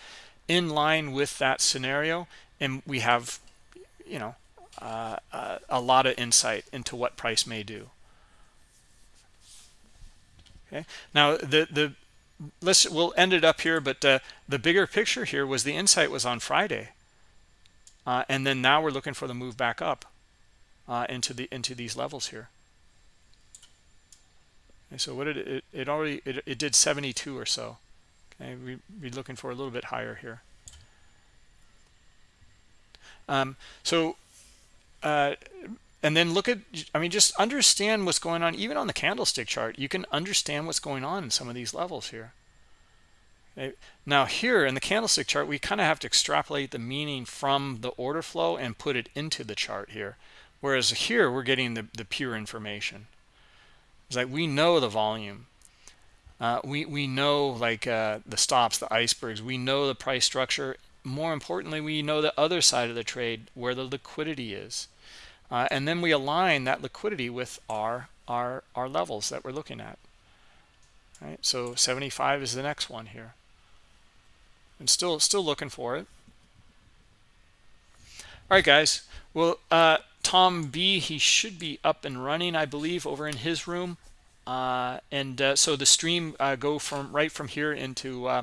in line with that scenario. And we have, you know, uh, uh, a lot of insight into what price may do. Okay. Now, the, the, let's we'll end it up here but uh, the bigger picture here was the insight was on friday. Uh, and then now we're looking for the move back up uh, into the into these levels here. So what did it it already it, it did 72 or so. Okay we be looking for a little bit higher here. Um, so uh, and then look at i mean just understand what's going on. Even on the candlestick chart you can understand what's going on in some of these levels here. Okay. now here in the candlestick chart we kind of have to extrapolate the meaning from the order flow and put it into the chart here. Whereas here we're getting the, the pure information. It's like we know the volume. Uh, we we know like uh, the stops the icebergs. We know the price structure. More importantly we know the other side of the trade where the liquidity is uh, and then we align that liquidity with our our our levels that we're looking at. Right? So 75 is the next one here. And still still looking for it. All right guys. Well uh, tom b he should be up and running i believe over in his room. Uh, and uh, so the stream uh, go from right from here into uh,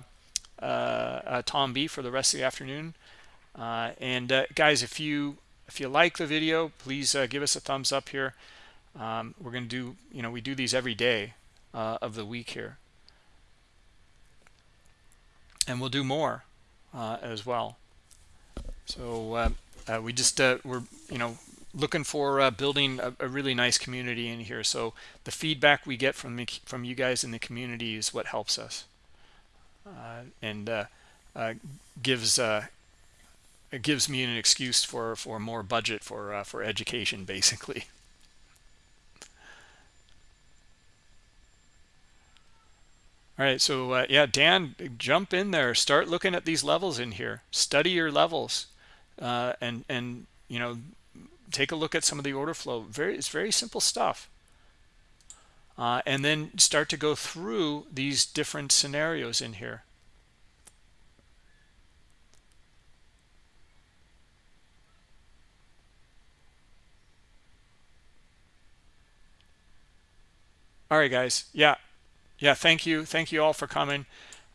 uh, tom b for the rest of the afternoon. And guys if you if you like the video please uh, give us a thumbs up here. Um, we're going to do you know we do these every day uh, of the week here. And we'll do more uh, as well. So uh, uh, we just uh, we're you know looking for building a, a, really nice community in here. So the feedback we get from the, from you guys in the community is what helps us and gives it gives me an excuse for for more budget for for education basically All right, so uh, yeah, Dan, jump in there. Start looking at these levels in here. Study your levels, uh, and and you know, take a look at some of the order flow. Very, it's very simple stuff. Uh, and then start to go through these different scenarios in here. All right, guys. Yeah, yeah thank you. Thank you all for coming.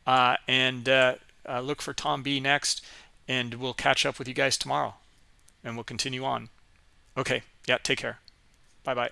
Uh, and uh, uh, look for tom b next and we'll catch up with you guys tomorrow and we'll continue on. Okay. Yeah take care. Bye bye